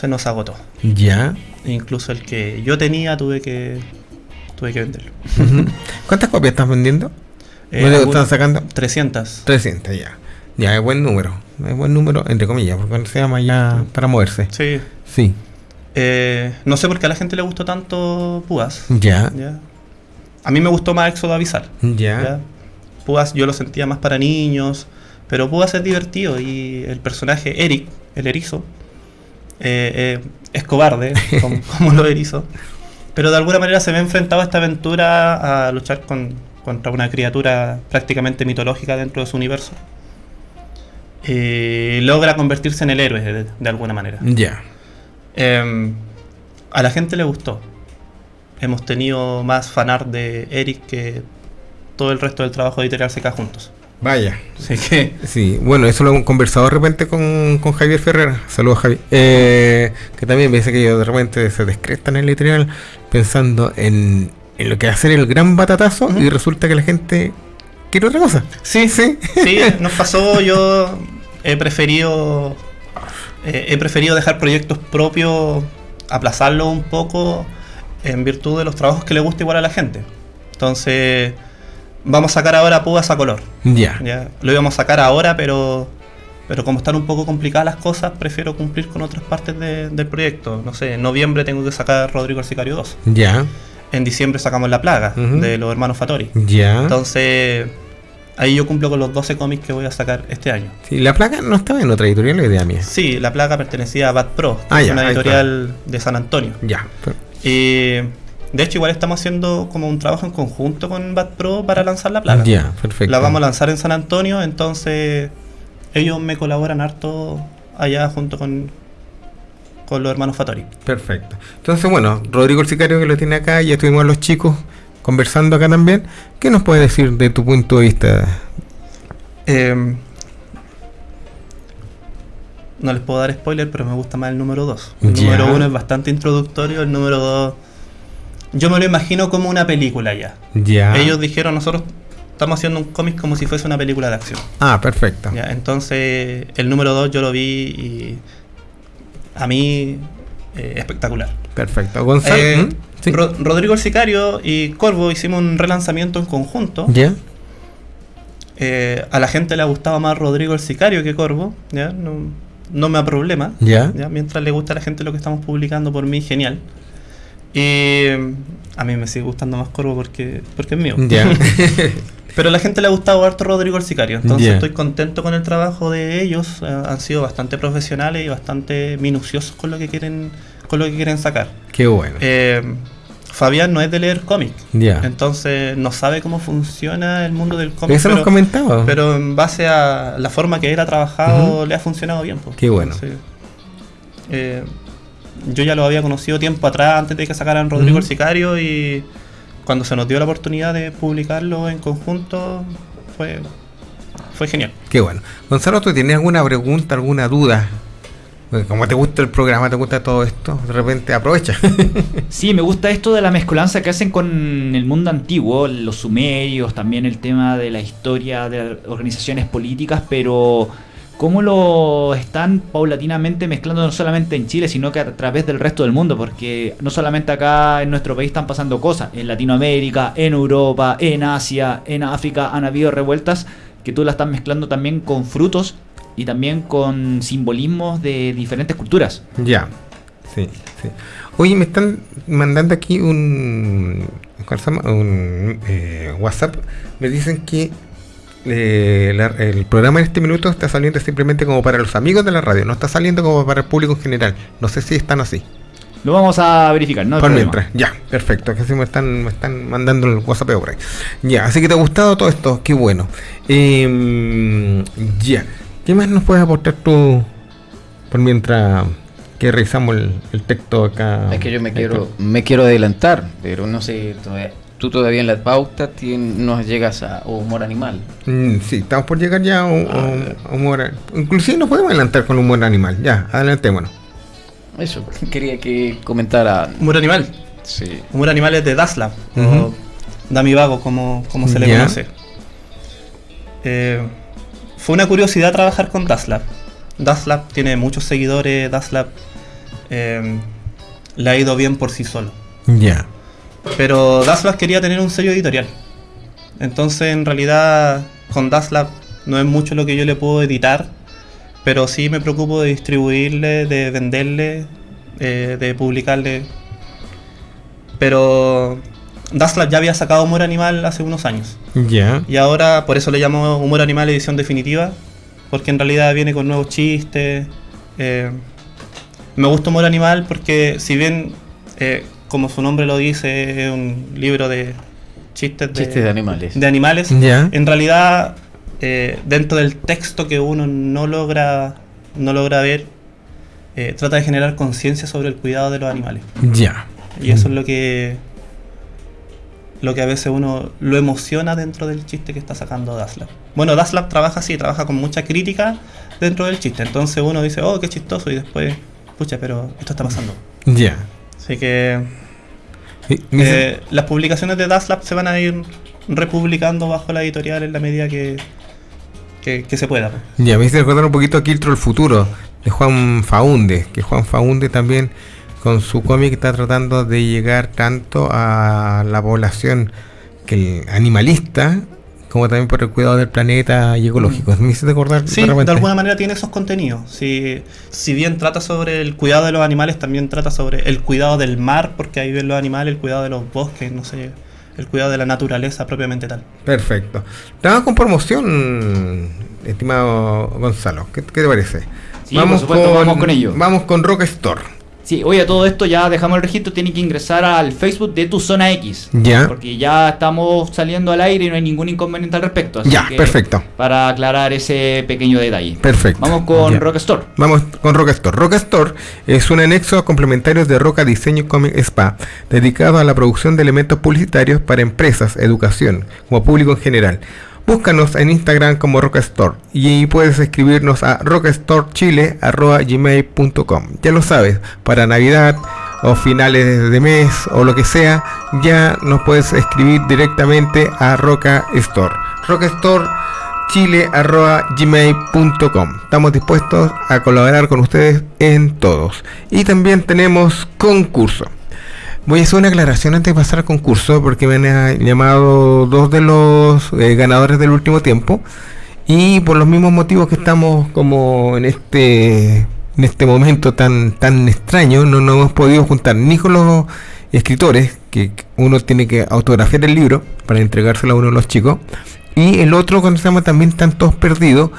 nos agotó. Ya. Incluso el que yo tenía tuve que tuve que venderlo. ¿Cuántas copias estás vendiendo? Eh, están sacando? 300. 300, ya. Ya, es buen número. Es buen número, entre comillas, porque se llama ya para moverse. Sí. Sí. Eh, no sé por qué a la gente le gustó tanto Púas. Ya. A mí me gustó más Éxodo Avisal. Ya. Púas yo lo sentía más para niños, pero Púas es divertido y el personaje Eric, el erizo, eh, eh, es cobarde, [LAUGHS] como, como, lo erizo. pero de alguna manera se ve enfrentado a esta aventura a luchar con, contra una criatura prácticamente mitológica dentro de su universo. Y logra convertirse en el héroe de, de alguna manera. Ya. Em, a la gente le gustó. Hemos tenido más fanart de Eric que todo el resto del trabajo de editorial CK juntos. Vaya. Así que. Sí, bueno, eso lo hemos conversado de repente con, con Javier Ferrer. Saludos, Javi. Eh, que también me dice que ellos de repente se descrestan en el editorial pensando en, en lo que va a ser el gran batatazo y resulta que la gente quiere otra cosa. Sí, Sí. Sí, nos pasó. Yo he preferido. Eh, he preferido dejar proyectos propios, aplazarlos un poco en virtud de los trabajos que le gusta igual a la gente. Entonces, vamos a sacar ahora púas a color. Ya. Ya, lo íbamos a sacar ahora, pero pero como están un poco complicadas las cosas, prefiero cumplir con otras partes de- del proyecto. No sé, en noviembre tengo que sacar Rodrigo el Sicario 2. Ya. En diciembre sacamos La Plaga, de los hermanos Fatori. Ya. Entonces, ahí yo cumplo con los 12 cómics que voy a sacar este año. Sí, la placa no estaba en otra editorial, la idea mía. Sí, La Plaga pertenecía a Bad Pro, que Ah, es ya, una editorial de San Antonio. Ya. Y de hecho, igual estamos haciendo como un trabajo en conjunto con Bad Pro para lanzar La Plaga. Ya, perfecto. La vamos a lanzar en San Antonio, entonces ellos me colaboran harto allá junto con, con los hermanos Fatori. Perfecto. Entonces, bueno, Rodrigo el Sicario que lo tiene acá, ya estuvimos los chicos conversando acá también. ¿Qué nos puedes decir de tu punto de vista? Eh, no les puedo dar spoiler, pero me gusta más el número 2. El número 1 es bastante introductorio, el número 2 yo me lo imagino como una película ya. Ya. Ellos dijeron, nosotros estamos haciendo un cómic como si fuese una película de acción. Ah, perfecto. Ya, entonces, el número 2 yo lo vi y a mí eh, espectacular. Perfecto. Gonzalo. Eh, ¿Mm? Sí. Ro- Rodrigo el Sicario y Corvo hicimos un relanzamiento en conjunto. Ya. Eh, a la gente le ha gustado más Rodrigo el Sicario que Corvo. ¿ya? No, no me da problema. Ya. ¿ya? Mientras le gusta a la gente lo que estamos publicando, por mí, genial. Y mm, a mí me sigue gustando más Corvo porque, porque es mío. Ya. [LAUGHS] [LAUGHS] Pero a la gente le ha gustado harto Rodrigo el Sicario. Entonces estoy contento con el trabajo de ellos. Eh, han sido bastante profesionales y bastante minuciosos con lo que quieren, con lo que quieren sacar. Qué bueno. Eh, Fabián no es de leer cómic. ya. Entonces no sabe cómo funciona el mundo del cómic. Eso nos pero, comentaba. pero en base a la forma que él ha trabajado, le ha funcionado bien. pues. Qué bueno. Entonces, eh, yo ya lo había conocido tiempo atrás, antes de que sacaran Rodrigo el Sicario, y cuando se nos dio la oportunidad de publicarlo en conjunto, fue, fue genial. Qué bueno. Gonzalo, ¿tú tienes alguna pregunta, alguna duda? Porque como te gusta el programa, te gusta todo esto, de repente aprovecha. [LAUGHS] Sí, me gusta esto de la mezcolanza que hacen con el mundo antiguo, los sumerios, también el tema de la historia de organizaciones políticas, pero cómo lo están paulatinamente mezclando no solamente en Chile, sino que a través del resto del mundo, porque no solamente acá en nuestro país están pasando cosas, en Latinoamérica, en Europa, en Asia, en África han habido revueltas que tú las estás mezclando también con frutos y también con simbolismos de diferentes culturas. ya. Sí, sí. Oye, me están mandando aquí un, eh, WhatsApp. Me dicen que eh, la- el programa en este minuto está saliendo simplemente como para los amigos de la radio, no está saliendo como para el público en general. No sé si están así. Lo vamos a verificar, ¿no? por mientras, ya, perfecto. Que sí me están, me están mandando el WhatsApp por ahí. Ya, así que te ha gustado todo esto, qué bueno. Em, ya, ¿qué más nos puedes aportar tú por mientras que revisamos el, el texto acá? Es que yo me quiero, me quiero adelantar, pero no sé, todavía- tú todavía en la pauta tien- no llegas a humor animal. Mm, sí, estamos por llegar ya a, un- a un- a humor. Inclusive nos podemos adelantar con humor animal. Ya, adelantémonos. Eso, [LAUGHS] quería que comentara. Humor animal. Sí. Humor animal es de Daslab, Ujú. o Dami Vago, como, como se le Ya. conoce. Eh, fue una curiosidad trabajar con Daslab. Daslab tiene muchos seguidores, Daslab eh, le ha ido bien por sí solo. Ya, Pero Daslab quería tener un sello editorial. Entonces, en realidad, con Daslab no es mucho lo que yo le puedo editar, pero sí me preocupo de distribuirle, de venderle, eh, de publicarle. Pero Daslab ya había sacado Humor Animal hace unos años. ya, Y ahora, por eso le llamo Humor Animal Edición Definitiva, porque en realidad viene con nuevos chistes. eh, me gusta Humor Animal porque, si bien eh, como su nombre lo dice, es un libro de chistes de, chistes de animales. De animales. En realidad, eh, dentro del texto que uno no logra, no logra ver, eh, trata de generar conciencia sobre el cuidado de los animales. Ya. Y eso es lo que lo que a veces uno lo emociona dentro del chiste que está sacando Daslab. Bueno, Daslab trabaja así, trabaja con mucha crítica dentro del chiste. Entonces uno dice, oh, qué chistoso, y después, pucha, pero esto está pasando. Ya. Así que eh, las publicaciones de Daslab se van a ir republicando bajo la editorial en la medida que, que, se pueda. Ya, me hice recordar un poquito a Kiltro el futuro, de Juan Faunde, que Juan Faunde también con su cómic está tratando de llegar tanto a la población que animalista como también por el cuidado del planeta y ecológico. ¿Me hiciste acordar? Sí, de, alguna manera tiene esos contenidos. Si, si bien trata sobre el cuidado de los animales, también trata sobre el cuidado del mar, porque ahí ven los animales, el cuidado de los bosques, no sé, el cuidado de la naturaleza propiamente tal. Perfecto. Estamos con promoción, estimado Gonzalo. ¿Qué, te parece? vamos, con, vamos con ello. Vamos con Rock Store. Sí, oye, a todo esto ya dejamos el registro, tiene que ingresar al Facebook de tu zona X. Ya. Porque ya estamos saliendo al aire y no hay ningún inconveniente al respecto. ya, perfecto. Para aclarar ese pequeño detalle. Perfecto. Vamos con Rock Store. Vamos con Rock Store. Rock Store es un anexo complementario de Roca Diseño Comic Spa, dedicado a la producción de elementos publicitarios para empresas, educación, como público en general. Búscanos en Instagram como Rockstore y puedes escribirnos a rockstore.chile@gmail.com. Ya lo sabes, para Navidad o finales de mes o lo que sea, ya nos puedes escribir directamente a Roca Store. Chile@gmail.com. Estamos dispuestos a colaborar con ustedes en todos. Y también tenemos concurso. Voy a hacer una aclaración antes de pasar al concurso porque me han llamado dos de los eh, ganadores del último tiempo y por los mismos motivos que estamos como en este en este momento tan tan extraño no nos hemos podido juntar ni con los escritores que uno tiene que autografiar el libro para entregárselo a uno de los chicos y el otro cuando se llama también están todos perdidos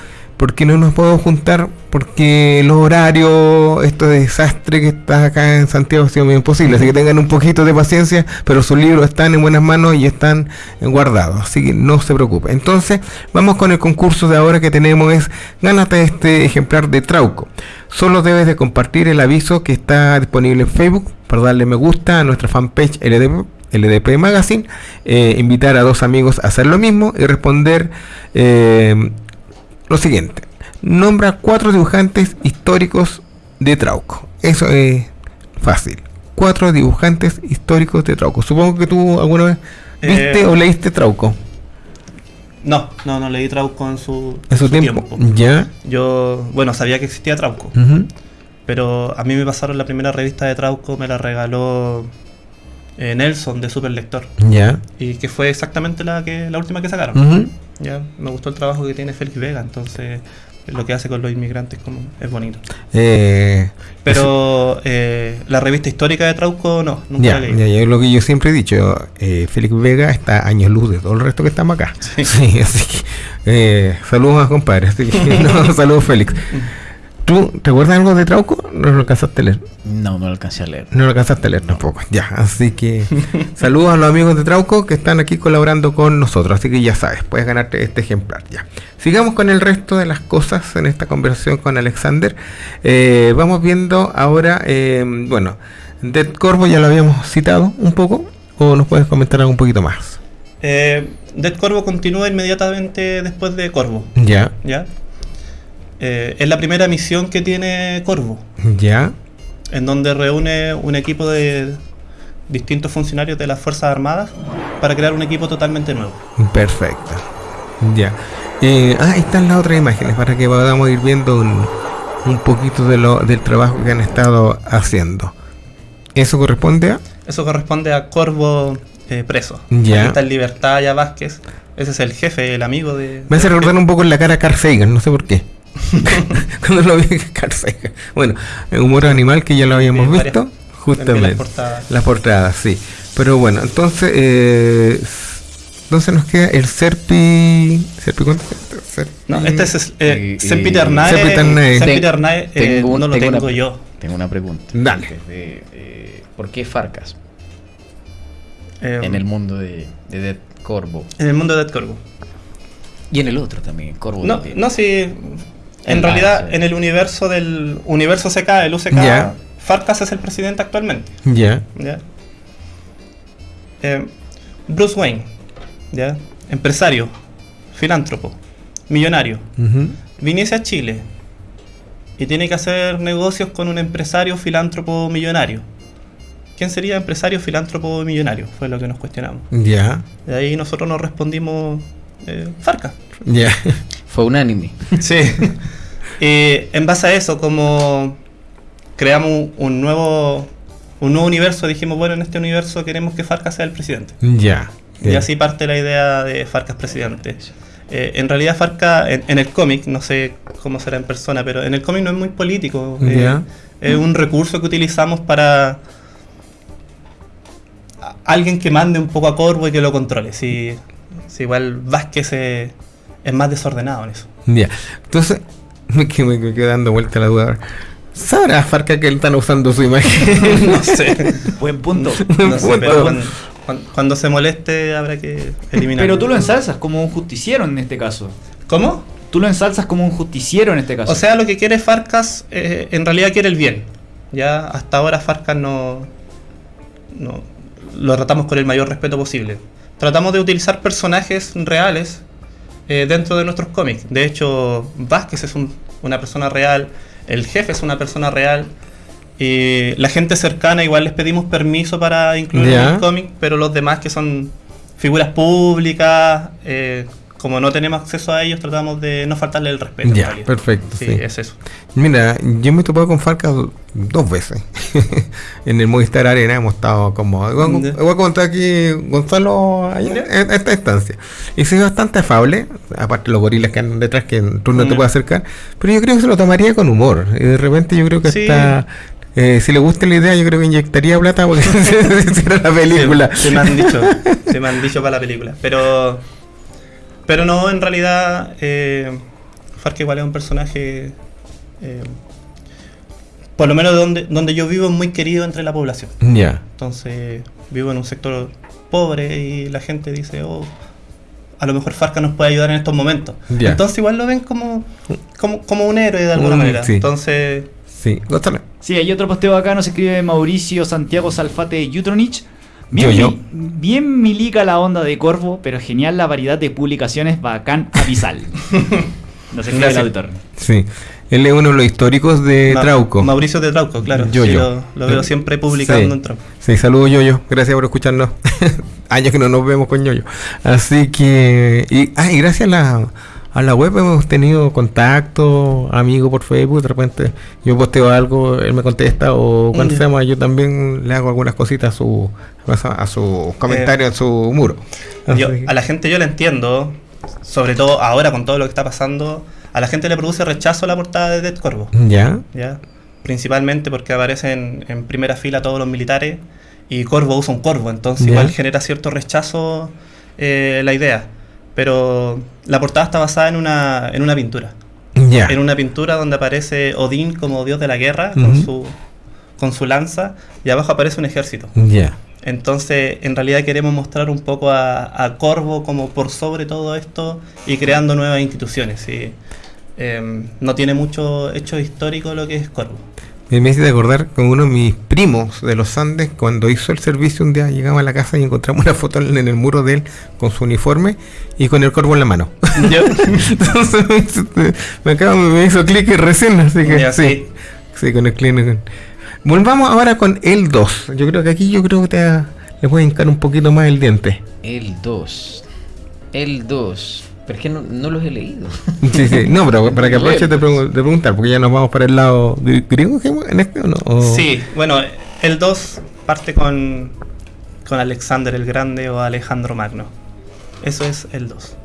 porque no nos podemos juntar porque los horarios, esto de desastre que está acá en Santiago ha sido muy imposible, así que tengan un poquito de paciencia, pero sus libros están en buenas manos y están guardados, así que no se preocupe. Entonces, vamos con el concurso de ahora que tenemos es gánate este ejemplar de Trauco. Solo debes de compartir el aviso que está disponible en Facebook para darle me gusta a nuestra fanpage LDP, LDP Magazine, eh, invitar a dos amigos a hacer lo mismo y responder eh, lo siguiente. Nombra cuatro dibujantes históricos de Trauco. Eso es fácil. Cuatro dibujantes históricos de Trauco. Supongo que tú alguna vez viste eh, o leíste Trauco. No, no, no leí Trauco en su, ¿En su, tiempo. Ya. Yo, bueno, sabía que existía Trauco. Pero a mí me pasaron la primera revista de Trauco, me la regaló eh, Nelson de Super Lector. Ya. Y que fue exactamente la que la última que sacaron. Ya, me gustó el trabajo que tiene Félix Vega, entonces lo que hace con los inmigrantes como es bonito. Eh, Pero eh, la revista histórica de Trauco no, nunca ya, la leí. Ya, ya, lo que yo siempre he dicho, eh, Félix Vega está años luz de todo el resto que estamos acá. Sí, [LAUGHS] así que eh, saludos a compadre, así que [LAUGHS] no, saludos Félix. [LAUGHS] ¿Tú recuerdas algo de Trauco? ¿No lo alcanzaste a leer? No, no lo alcancé a leer. No lo alcanzaste a leer tampoco. [LAUGHS] Ya, así que [LAUGHS] saludos a los amigos de Trauco que están aquí colaborando con nosotros. Así que ya sabes, puedes ganarte este ejemplar. Ya. Sigamos con el resto de las cosas en esta conversación con Alexander. Eh, vamos viendo ahora, eh, bueno, Dead Corvo ya lo habíamos citado un poco. ¿O nos puedes comentar algo un poquito más? Eh, Dead Corvo continúa inmediatamente después de Corvo. Ya. Ya. Eh, es la primera misión que tiene Corvo. Ya. En donde reúne un equipo de distintos funcionarios de las Fuerzas Armadas para crear un equipo totalmente nuevo. Perfecto. Ya. Eh, ah, están las otras imágenes para que podamos ir viendo un, poquito de lo, del trabajo que han estado haciendo. ¿Eso corresponde a? Eso corresponde a Corvo eh, preso. Ya. Está en libertad ya Vázquez. Ese es el jefe, el amigo de. Me hace recordar un poco en la cara a Carl Sagan, no sé por qué. [LAUGHS] Cuando lo vi [LAUGHS] Bueno, humor animal que ya lo habíamos visto. Justamente. Las portadas. sí. Pero bueno, entonces. Eh, entonces nos queda el Serpi. ¿Serpi cuánto? No, este es eh, Sempiternae. Sempiternae. Eh, no lo tengo yo. Tengo una pregunta. Dale. Eh, ¿Por qué Farcas? en el mundo de, de Dead Corvo. En el mundo de Dead Corvo. Y en el otro también, Corvo. No, no sí. En, realidad, en el universo del universo CK, el UCK, Farkas es el presidente actualmente. Ya. Eh, Bruce Wayne, ¿ya? Empresario, filántropo, millonario. Viniese a Chile y tiene que hacer negocios con un empresario, filántropo, millonario. ¿Quién sería empresario, filántropo, millonario? Fue lo que nos cuestionamos. Ya. De ahí nosotros nos respondimos eh, Farca. Ya. Fue unánime. Sí. y en base a eso, como creamos un nuevo un nuevo universo, dijimos, bueno, en este universo queremos que Farca sea el presidente. Ya. Y así parte la idea de Farcas presidente. Eh, en realidad Farca, en, el cómic, no sé cómo será en persona, pero en el cómic no es muy político. Eh, es un recurso que utilizamos para alguien que mande un poco a Corvo y que lo controle. Si, si igual Vázquez es más desordenado en eso. Ya. Entonces, [LAUGHS] me, me, quedo dando vuelta la duda ¿Sabrá Farca que él están usando su imagen? [LAUGHS] [LAUGHS] no sé. Buen punto. No sé, pero cuando, se moleste habrá que eliminar. Pero tú lo ensalzas como un justiciero en este caso. ¿Cómo? Tú lo ensalzas como un justiciero en este caso. O sea, lo que quiere Farcas eh, en realidad quiere el bien. Ya hasta ahora Farcas no, no lo tratamos con el mayor respeto posible. Tratamos de utilizar personajes reales eh, dentro de nuestros cómics. De hecho, Vázquez es una persona real el jefe es una persona real. Y la gente cercana igual les pedimos permiso para incluir en el cómic, pero los demás que son figuras públicas, eh, como no tenemos acceso a ellos, tratamos de no faltarle el respeto. Ya, perfecto. Sí, es eso. Mira, yo me he topado con Farca dos veces. [LAUGHS] en el Movistar Arena hemos estado como. Voy a contar aquí Gonzalo en esta instancia. Y soy bastante afable, aparte los gorilas que andan detrás que tú no te puedes acercar, pero yo creo que se lo tomaría con humor. Y de repente yo creo que está. Eh, si le gusta la idea, yo creo que inyectaría plata porque [LAUGHS] se hiciera la película. Se, me han dicho, se me han dicho para la película. Pero pero no, en realidad, eh, Farca igual es un personaje, eh, por lo menos donde, donde yo vivo, muy querido entre la población. Ya. Entonces, vivo en un sector pobre y la gente dice, oh, a lo mejor Farca nos puede ayudar en estos momentos. Entonces igual lo ven como, como, un héroe de alguna manera. Entonces... Sí, Sí, hay otro posteo acá, nos escribe Mauricio Santiago Salfate Yutronich. Bien, bien milica la onda de Corvo, pero genial la variedad de publicaciones bacán abisal. [LAUGHS] no sé qué el auditor. Sí. Él es uno de los históricos de Trauco. Mauricio de Trauco, claro. Yo, yo. Lo, veo siempre publicando en Trauco. Sí, saludos Yoyo. Gracias por escucharnos. [LAUGHS] Años que no nos vemos con Yoyo. Así que. Y, ah, y gracias a la a la web hemos tenido contacto, amigo por Facebook, de repente yo posteo algo, él me contesta, o cuando se llama, yo también le hago algunas cositas a su, a su comentario, a su muro. a la gente yo le entiendo, sobre todo ahora con todo lo que está pasando, a la gente le produce rechazo la portada de Dead Corvo. Ya. Ya. Principalmente porque aparecen en primera fila todos los militares y Corvo usa un corvo, entonces igual genera cierto rechazo eh, la idea pero la portada está basada en una, en una pintura. En una pintura donde aparece Odín como dios de la guerra con, su, con su lanza y abajo aparece un ejército. Entonces, en realidad queremos mostrar un poco a, Corvo como por sobre todo esto y creando nuevas instituciones. Em, no tiene mucho hecho histórico lo que es Corvo me hice de acordar con uno de mis primos de los Andes, cuando hizo el servicio un día llegamos a la casa y encontramos una foto en el muro de él con su uniforme y con el corvo en la mano. [LAUGHS] Entonces me, acabo, me hizo clic recién, así que sí, sí, con el clic. Volvamos ahora con el 2. Yo creo que aquí yo creo que te, le voy a hincar un poquito más el diente. El 2. El 2. Pero es que no, los he leído. Sí, sí. [LAUGHS] No, pero para que aproveche de, preguntar, porque ya nos vamos para el lado griego en este o no. Sí, bueno, el 2 parte con, con Alexander el Grande o Alejandro Magno. Eso es el 2.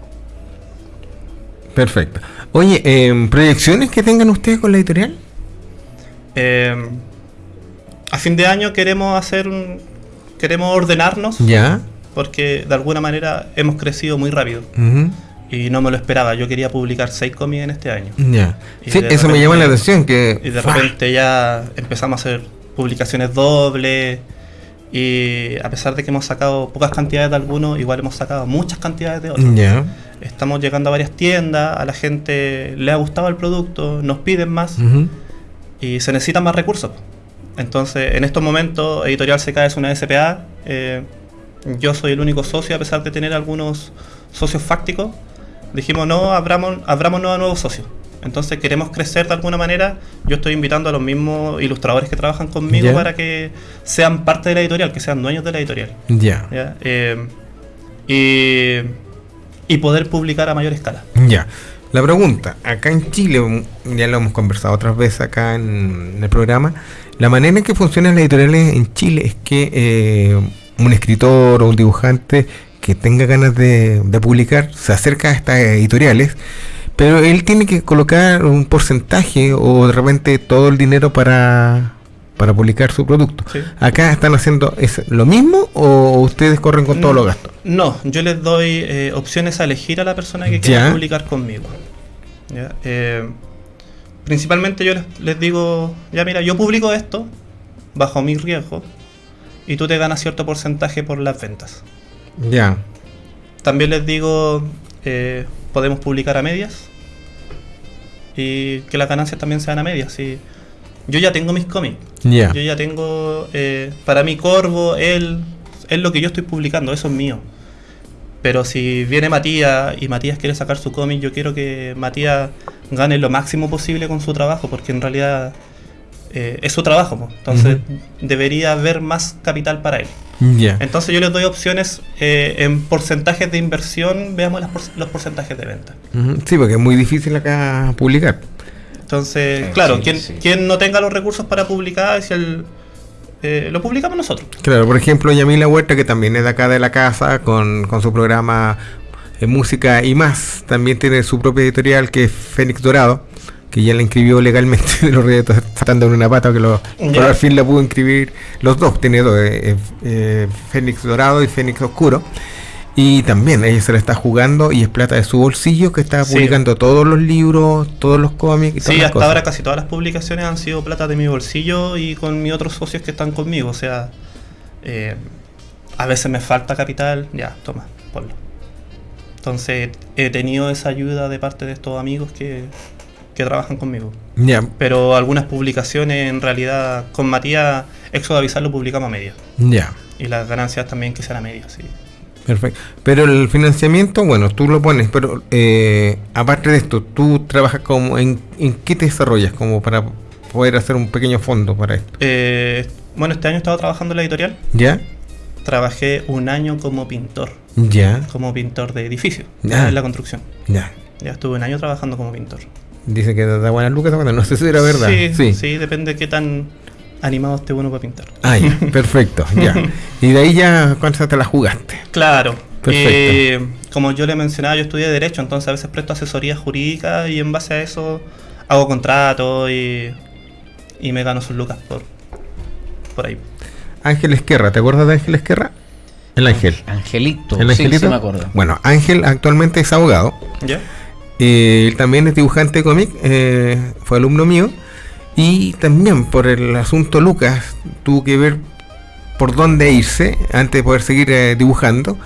Perfecto. Oye, eh, ¿proyecciones que tengan ustedes con la editorial? Eh, a fin de año queremos hacer un. Queremos ordenarnos. Ya. Porque de alguna manera hemos crecido muy rápido y no me lo esperaba. Yo quería publicar seis cómics en este año. Ya. Sí, eso me llama la atención. que Y de repente ya empezamos a hacer publicaciones dobles. Y a pesar de que hemos sacado pocas cantidades de algunos, igual hemos sacado muchas cantidades de otros. Estamos llegando a varias tiendas, a la gente le ha gustado el producto, nos piden más y se necesitan más recursos. Entonces, en estos momentos, Editorial CK es una SPA. eh, yo soy el único socio, a pesar de tener algunos socios fácticos. Dijimos, no, abramos, abrámonos a nuevos socios. Entonces, queremos crecer de alguna manera. Yo estoy invitando a los mismos ilustradores que trabajan conmigo para que sean parte de la editorial, que sean dueños de la editorial. Ya. Eh, y, y poder publicar a mayor escala. Ya. La pregunta, acá en Chile, mm, ya lo hemos conversado otras veces acá en, en el programa, la manera en que funcionan las editoriales en Chile es que eh, un escritor o un dibujante que tenga ganas de, de publicar se acerca a estas editoriales, pero él tiene que colocar un porcentaje o de repente todo el dinero para, para publicar su producto. Sí. ¿Acá están haciendo es lo mismo o ustedes corren con todos No, los gastos? No, yo les doy eh, opciones a elegir a la persona que quiera publicar conmigo. Ya, eh, principalmente yo les, les digo, ya mira, yo publico esto bajo mi riesgo y tú te ganas cierto porcentaje por las ventas. Ya. También les digo, eh, podemos publicar a medias y que las ganancias también sean a medias. Y yo ya tengo mis cómics. Ya. Yo ya tengo, eh, para mí Corvo, él, es lo que yo estoy publicando, eso es mío. Pero si viene Matías y Matías quiere sacar su cómic, yo quiero que Matías gane lo máximo posible con su trabajo, porque en realidad eh, es su trabajo. Entonces debería haber más capital para él. Entonces yo les doy opciones eh, en porcentajes de inversión, veamos las por- los porcentajes de venta. Sí, porque es muy difícil acá publicar. Entonces, Eh, claro, sí, quien, sí. quien no tenga los recursos para publicar, si el, eh, lo publicamos nosotros. Claro, por ejemplo, Yamila Huerta, que también es de acá de la casa, con, con su programa eh, Música y más, también tiene su propia editorial que es Fénix Dorado, que ya la inscribió legalmente [LAUGHS] de los retos, están en una pata que lo, pero al fin la pudo inscribir los dos, tiene dos, eh, eh, Fénix Dorado y Fénix Oscuro. Y también ella se la está jugando y es plata de su bolsillo que está Sí. publicando todos los libros, todos los cómics y todas Sí, hasta cosas. ahora casi todas las publicaciones han sido plata de mi bolsillo y con mis otros socios que están conmigo. O sea, eh, a veces me falta capital, ya, toma, ponlo. Entonces he tenido esa ayuda de parte de estos amigos que, que trabajan conmigo. Ya, Pero algunas publicaciones en realidad con Matías, Éxodo Avisar lo publicamos a media. ya. Y las ganancias también que sean a media, sí. Perfecto. Pero el financiamiento, bueno, tú lo pones, pero eh, aparte de esto, tú trabajas como en, en qué te desarrollas como para poder hacer un pequeño fondo para esto. Eh, bueno, este año he estado trabajando en la editorial. ¿Ya? Trabajé un año como pintor, Ya, como pintor de edificio, Ah. en la construcción. ya. Ya estuve un año trabajando como pintor. Dice que da buenas lucas, bueno, no sé si era verdad. Sí, sí, depende de qué tan animado esté uno para pintar. Ah, ya, [LAUGHS] perfecto, ya. Y de ahí ya, ¿cuántas te la jugaste? Claro. Perfecto. eh, como yo le mencionaba, yo estudié Derecho, entonces a veces presto asesoría jurídica y en base a eso hago contratos y, y me gano sus lucas por, por ahí. Ángel Esquerra, ¿te acuerdas de Ángel Esquerra? El Ángel. Angelito. ¿El sí, Angelito? sí me acuerdo. Bueno, Ángel actualmente es abogado. ¿Ya? Eh, él también es dibujante de cómic, eh, fue alumno mío. Y también por el asunto Lucas, tuvo que ver por dónde irse antes de poder seguir eh, dibujando.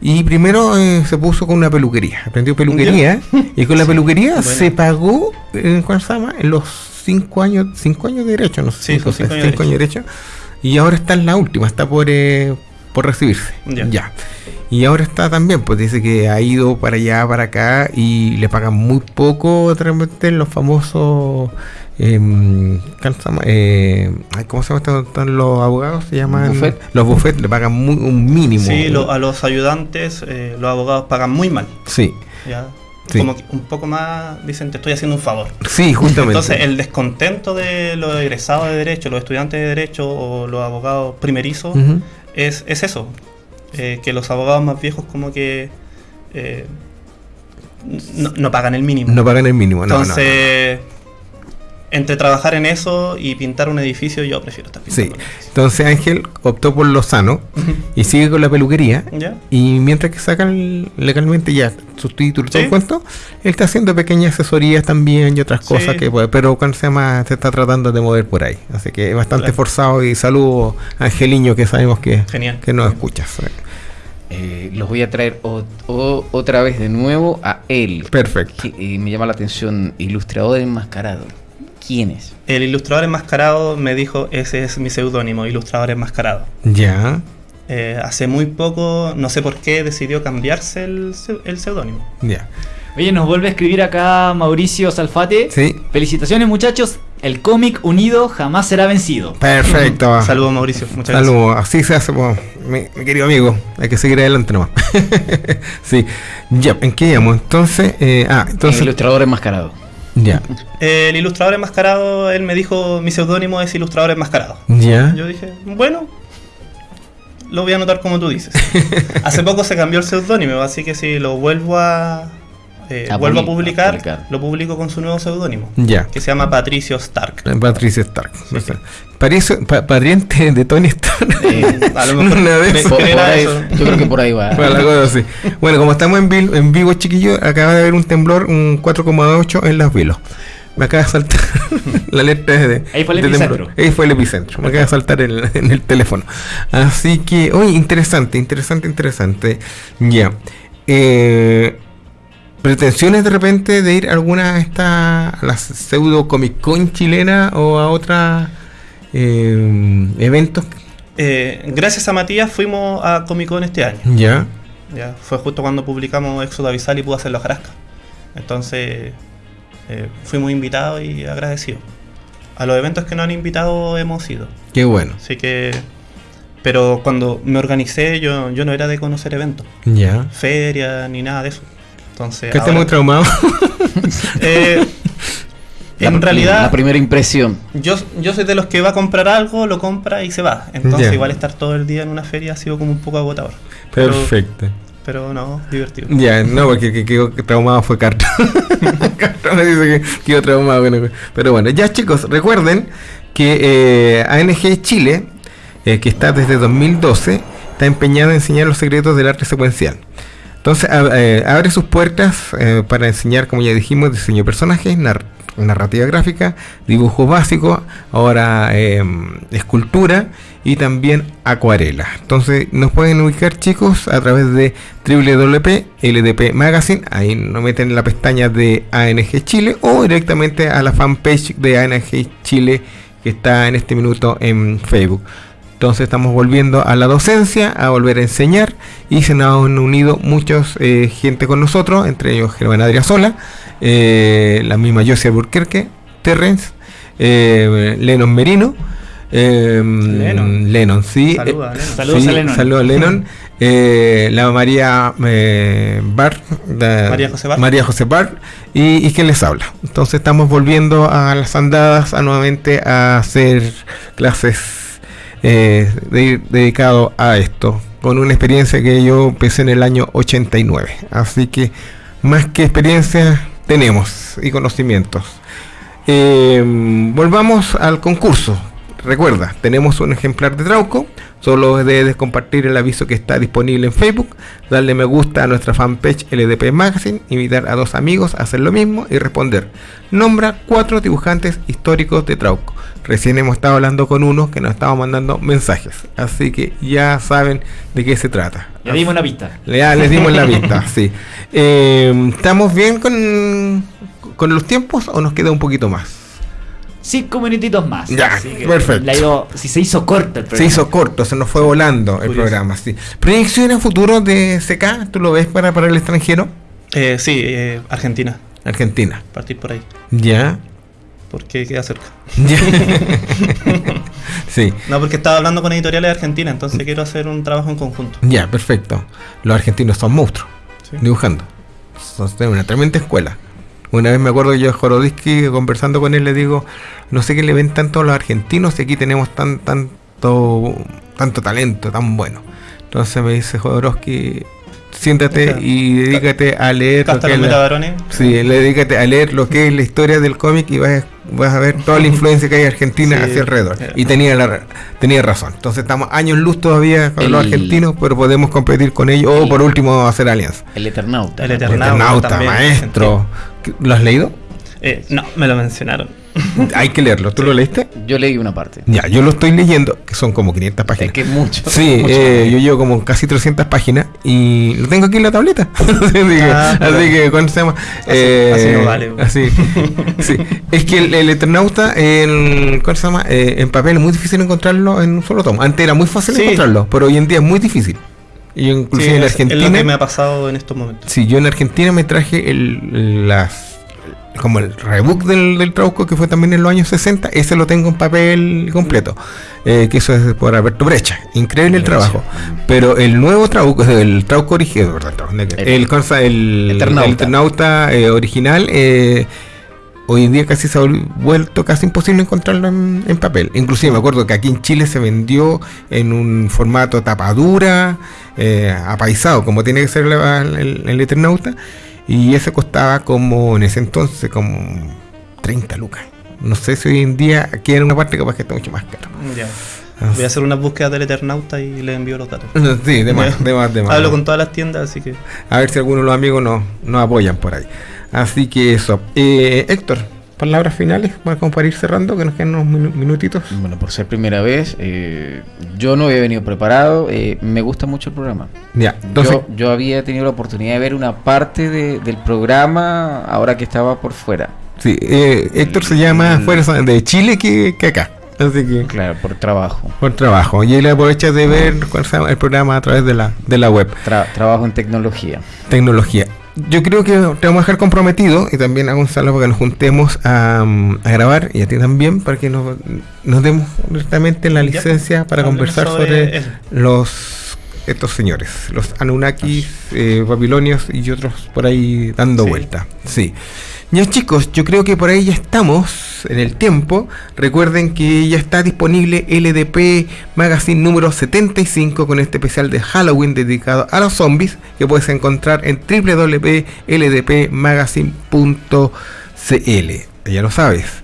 Y primero eh, se puso con una peluquería, aprendió peluquería. [LAUGHS] Y con la peluquería Bueno. se pagó, eh, ¿cuál se llama? En los cinco años, cinco años de derecho, no sé, Sí, cinco, cinco años de cinco años de derecho. Y ahora está en la última, está por, eh, por recibirse. Ya. ya. Y ahora está también, pues dice que ha ido para allá, para acá y le pagan muy poco de repente los famosos. em, ¿cómo se llama? Eh, ay, ¿Cómo se llaman los abogados? Se llaman. Buffet. Los buffets le pagan muy, un mínimo. Sí, lo- a los ayudantes, eh, los abogados pagan muy mal. sí, ¿ya? Sí. Como que un poco más dicen, te estoy haciendo un favor. sí, justamente. Entonces, el descontento de los egresados de Derecho, los estudiantes de Derecho o los abogados primerizos. Es, es eso. eh, que los abogados más viejos como que eh, no, no pagan el mínimo. No pagan el mínimo, no, no. Entre trabajar en eso y pintar un edificio, yo prefiero estar pintando. Sí, entonces Ángel optó por lo sano y sigue con la peluquería. Y mientras que sacan legalmente ya sus títulos y todo el cuento, él está haciendo pequeñas asesorías también y otras cosas que puede, pero cuando se llama, se está tratando de mover por ahí. Así que es bastante forzado y saludo a Angeliño que sabemos que, que nos escuchas. Eh, los voy a traer otra vez de nuevo a él. Perfecto. y me llama la atención, ilustrador enmascarado. ¿Quién es? El ilustrador enmascarado me dijo, ese es mi seudónimo, ilustrador enmascarado. Ya. Eh, hace muy poco, no sé por qué, decidió cambiarse el, seudónimo. Ya. Oye, nos vuelve a escribir acá Mauricio Salfate. Sí. Felicitaciones muchachos, el cómic unido jamás será vencido. Perfecto. [LAUGHS] Saludos Mauricio, muchas Saludos. Así se hace, mi, querido amigo. Hay que seguir adelante nomás. [LAUGHS] sí. Ya, ¿en qué llamo? Entonces, eh, ah, entonces... El ilustrador enmascarado. Ya. el ilustrador enmascarado, él me dijo, mi seudónimo es ilustrador enmascarado. Ya. Yo dije, bueno, lo voy a anotar como tú dices. [LAUGHS] Hace poco se cambió el seudónimo, así que si lo vuelvo a, eh, vuelvo a publicar, lo publico con su nuevo seudónimo. Ya. Que se llama Patricio Stark. Patricio Stark. pariente de Tony Stark. a lo [LAUGHS] mejor Una vez. yo creo que por ahí va. Bueno, como estamos en, vivo, en vivo, chiquillos, acaba de haber un temblor, un 4,8 en Las Vilos. Me acaba de saltar [LAUGHS] la letra de. Ahí fue el epicentro. Ahí fue el epicentro. Me acaba de saltar en el teléfono. Así que, oye, interesante, interesante, interesante. Ya. Eh, pretensiones de repente de ir a alguna de estas, a la pseudo Comic Con chilena o a otros eh, eventos? Eh, gracias a Matías fuimos a Comic Con este año. Ya. Ya, fue justo cuando publicamos Éxodo Avisal y pudo hacer los Jarasca. Entonces, eh, fuimos invitados y agradecidos. A los eventos que nos han invitado hemos ido. Qué bueno. Así que. Pero cuando me organicé, yo, yo no era de conocer eventos. Ya. Feria ni nada de eso. Entonces, que esté muy traumado. [LAUGHS] eh, en realidad. La primera impresión. Yo, yo soy de los que va a comprar algo, lo compra y se va. Entonces, igual estar todo el día en una feria ha sido como un poco agotador. Perfecto. Pero, no, divertido. Ya, no, porque que quedó traumado fue Carta. [LAUGHS] Carta me dice que quedó traumado. Pero bueno, ya chicos, recuerden que eh, ANG Chile, eh, que está desde 2012, está empeñado en enseñar los secretos del arte secuencial. Entonces eh, abre sus puertas eh, para enseñar, como ya dijimos, diseño de personajes, narrativa gráfica, dibujo básico, ahora em, escultura y también acuarela. Entonces nos pueden ubicar chicos a través de www.ldp Magazine, ahí nos meten en la pestaña de ANG Chile o directamente a la fanpage de ANG Chile que está en este minuto en Facebook. Entonces estamos volviendo a la docencia, a volver a enseñar y se nos han unido muchos eh, gente con nosotros, entre ellos Germán Adriasola, eh, la misma Josia Burquerque, Terrence, eh, Lennon Merino. Lennon. Lennon. sí. Saludos a Lennon. Saludos a Lennon. [LAUGHS] la María Bar, María José Bar. María José Bar y, y quien les habla. Entonces estamos volviendo a las andadas a nuevamente a hacer clases eh, dedicado a esto, con una experiencia que yo empecé en el año 89. Así que más que experiencia tenemos y conocimientos. Eh, volvamos al concurso. Recuerda, tenemos un ejemplar de Trauco. Solo debes compartir el aviso que está disponible en Facebook, darle me gusta a nuestra fanpage LDP Magazine, invitar a dos amigos a hacer lo mismo y responder. Nombra cuatro dibujantes históricos de Trauco. Recién hemos estado hablando con uno que nos estaba mandando mensajes, así que ya saben de qué se trata. Le dimos la pista. Ya les dimos la pista, [LAUGHS] sí. Eh, ¿Estamos bien con, con los tiempos o nos queda un poquito más? cinco minutitos más. Ya, perfecto. si se hizo corto el programa. Se hizo corto, se nos fue volando el programa, sí. ¿Proyecciones futuro de CK? ¿Tú lo ves para, para el extranjero? Eh, sí, eh, Argentina. Argentina. Partir por ahí. Ya. Porque queda cerca. [LAUGHS] sí. No, porque estaba hablando con editoriales de Argentina, entonces quiero hacer un trabajo en conjunto. Ya, perfecto. Los argentinos son monstruos. Dibujando. Son una tremenda escuela. Una vez me acuerdo yo de Jorodisky conversando con él, le digo, no sé qué le ven tanto a los argentinos y aquí tenemos tan, tanto, tanto talento, tan bueno. Entonces me dice Jodorowsky, siéntate y dedícate a leer lo que es sí, dedícate a leer lo que es la historia del cómic y vas vas a ver toda la influencia que hay Argentina hacia alrededor. Y tenía la, tenía razón. Entonces estamos años luz todavía con los argentinos, pero podemos competir con ellos o por último hacer alianza. El Eternauta. El Eternauta, maestro. ¿Lo has leído? Eh, no, me lo mencionaron. [LAUGHS] Hay que leerlo. ¿Tú lo leíste? Yo leí una parte. Ya, yo lo estoy leyendo, que son como 500 páginas. Es que mucho. [LAUGHS] Sí, eh, yo llevo como casi 300 páginas y lo tengo aquí en la tableta. [LAUGHS] así, que, ah, así que, ¿cuándo se llama? Así, eh, no vale. Así, sí. Es que el, Eternauta, en, ¿cuál se llama? Eh, en papel es muy difícil encontrarlo en un solo tomo. Antes era muy fácil encontrarlo, pero hoy en día es muy difícil. Y inclusive en Argentina. Es lo que me ha pasado en estos momentos. Sí, yo en Argentina me traje el, las como el rebook del, del Trauco, que fue también en los años 60, ese lo tengo en papel completo. Eh, que eso es por Alberto Brecha. Increíble el trabajo. Pero el nuevo Trauco, el Trauco original, el, el, Eternauta, eh, original, eh, hoy en día casi se ha vuelto casi imposible encontrarlo en, papel. Inclusive me acuerdo que aquí en Chile se vendió en un formato tapadura, apaisado, como tiene que ser el, el Eternauta y ese costaba como en ese entonces como 30 lucas. No sé si hoy en día aquí en una parte capaz que está mucho más caro. Ya. Voy a hacer una búsqueda del Eternauta y le envío los datos. Sí, de más, de más, de más. Hablo con todas las tiendas, así que. A ver si algunos de los amigos nos, nos apoyan por ahí. Así que eso. Eh, Héctor, palabras finales como para ir cerrando, que nos quedan unos minutitos. Bueno, por ser primera vez, eh, yo no había venido preparado, eh, me gusta mucho el programa. Ya, entonces... yo, había tenido la oportunidad de ver una parte del programa ahora que estaba por fuera. Sí, eh, Héctor se llama fuera de Chile que, acá. Así que, claro, por trabajo. Por trabajo. Y él aprovecha de ver el programa a través de la, de la web. trabajo en tecnología. Tecnología yo creo que te vamos a dejar comprometido y también a Gonzalo para que nos juntemos a, grabar y a ti también para que nos, nos demos directamente la licencia para conversar sobre, los estos señores, los Anunnakis, eh, babilonios y otros por ahí dando vuelta. Sí. Ya chicos, yo creo que por ahí ya estamos en el tiempo. Recuerden que ya está disponible LDP Magazine número 75 con este especial de Halloween dedicado a los zombies que puedes encontrar en www.ldpmagazine.cl. Ya lo sabes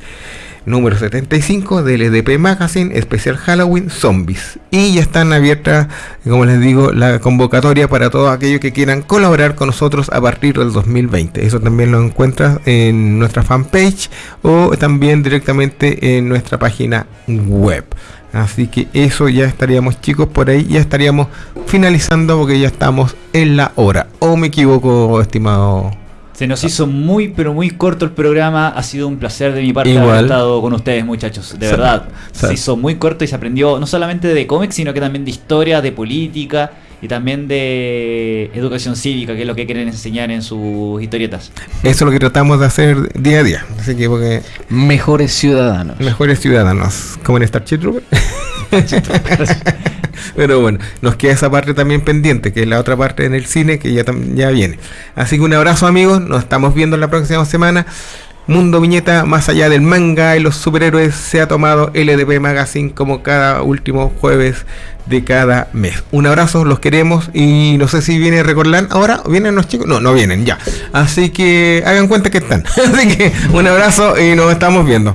número 75 del EDP Magazine, especial Halloween Zombies. Y ya están abiertas, como les digo, la convocatoria para todos aquellos que quieran colaborar con nosotros a partir del 2020. Eso también lo encuentras en nuestra fanpage o también directamente en nuestra página web. Así que eso ya estaríamos chicos por ahí, ya estaríamos finalizando porque ya estamos en la hora. ¿O me equivoco, estimado? Se nos hizo muy, pero muy corto el programa. Ha sido un placer de mi parte haber estado con ustedes, muchachos. De verdad. Se hizo muy corto y se aprendió no solamente de cómics, sino que también de historia, de política y también de educación cívica, que es lo que quieren enseñar en sus historietas. Eso es lo que tratamos de hacer día a día. Así que porque mejores ciudadanos. Mejores ciudadanos, como en Star Trooper. [LAUGHS] Pero bueno, nos queda esa parte también pendiente, que es la otra parte en el cine que ya, ya viene. Así que un abrazo amigos, nos estamos viendo la próxima semana. Mundo Viñeta, más allá del manga y los superhéroes, se ha tomado LDP Magazine como cada último jueves de cada mes. Un abrazo, los queremos y no sé si viene Recordland ahora, ¿vienen los chicos? No, no vienen, ya. Así que hagan cuenta que están. [LAUGHS] Así que un abrazo y nos estamos viendo.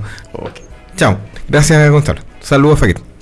Chao. Gracias, Gonzalo. Saludos, Fakir.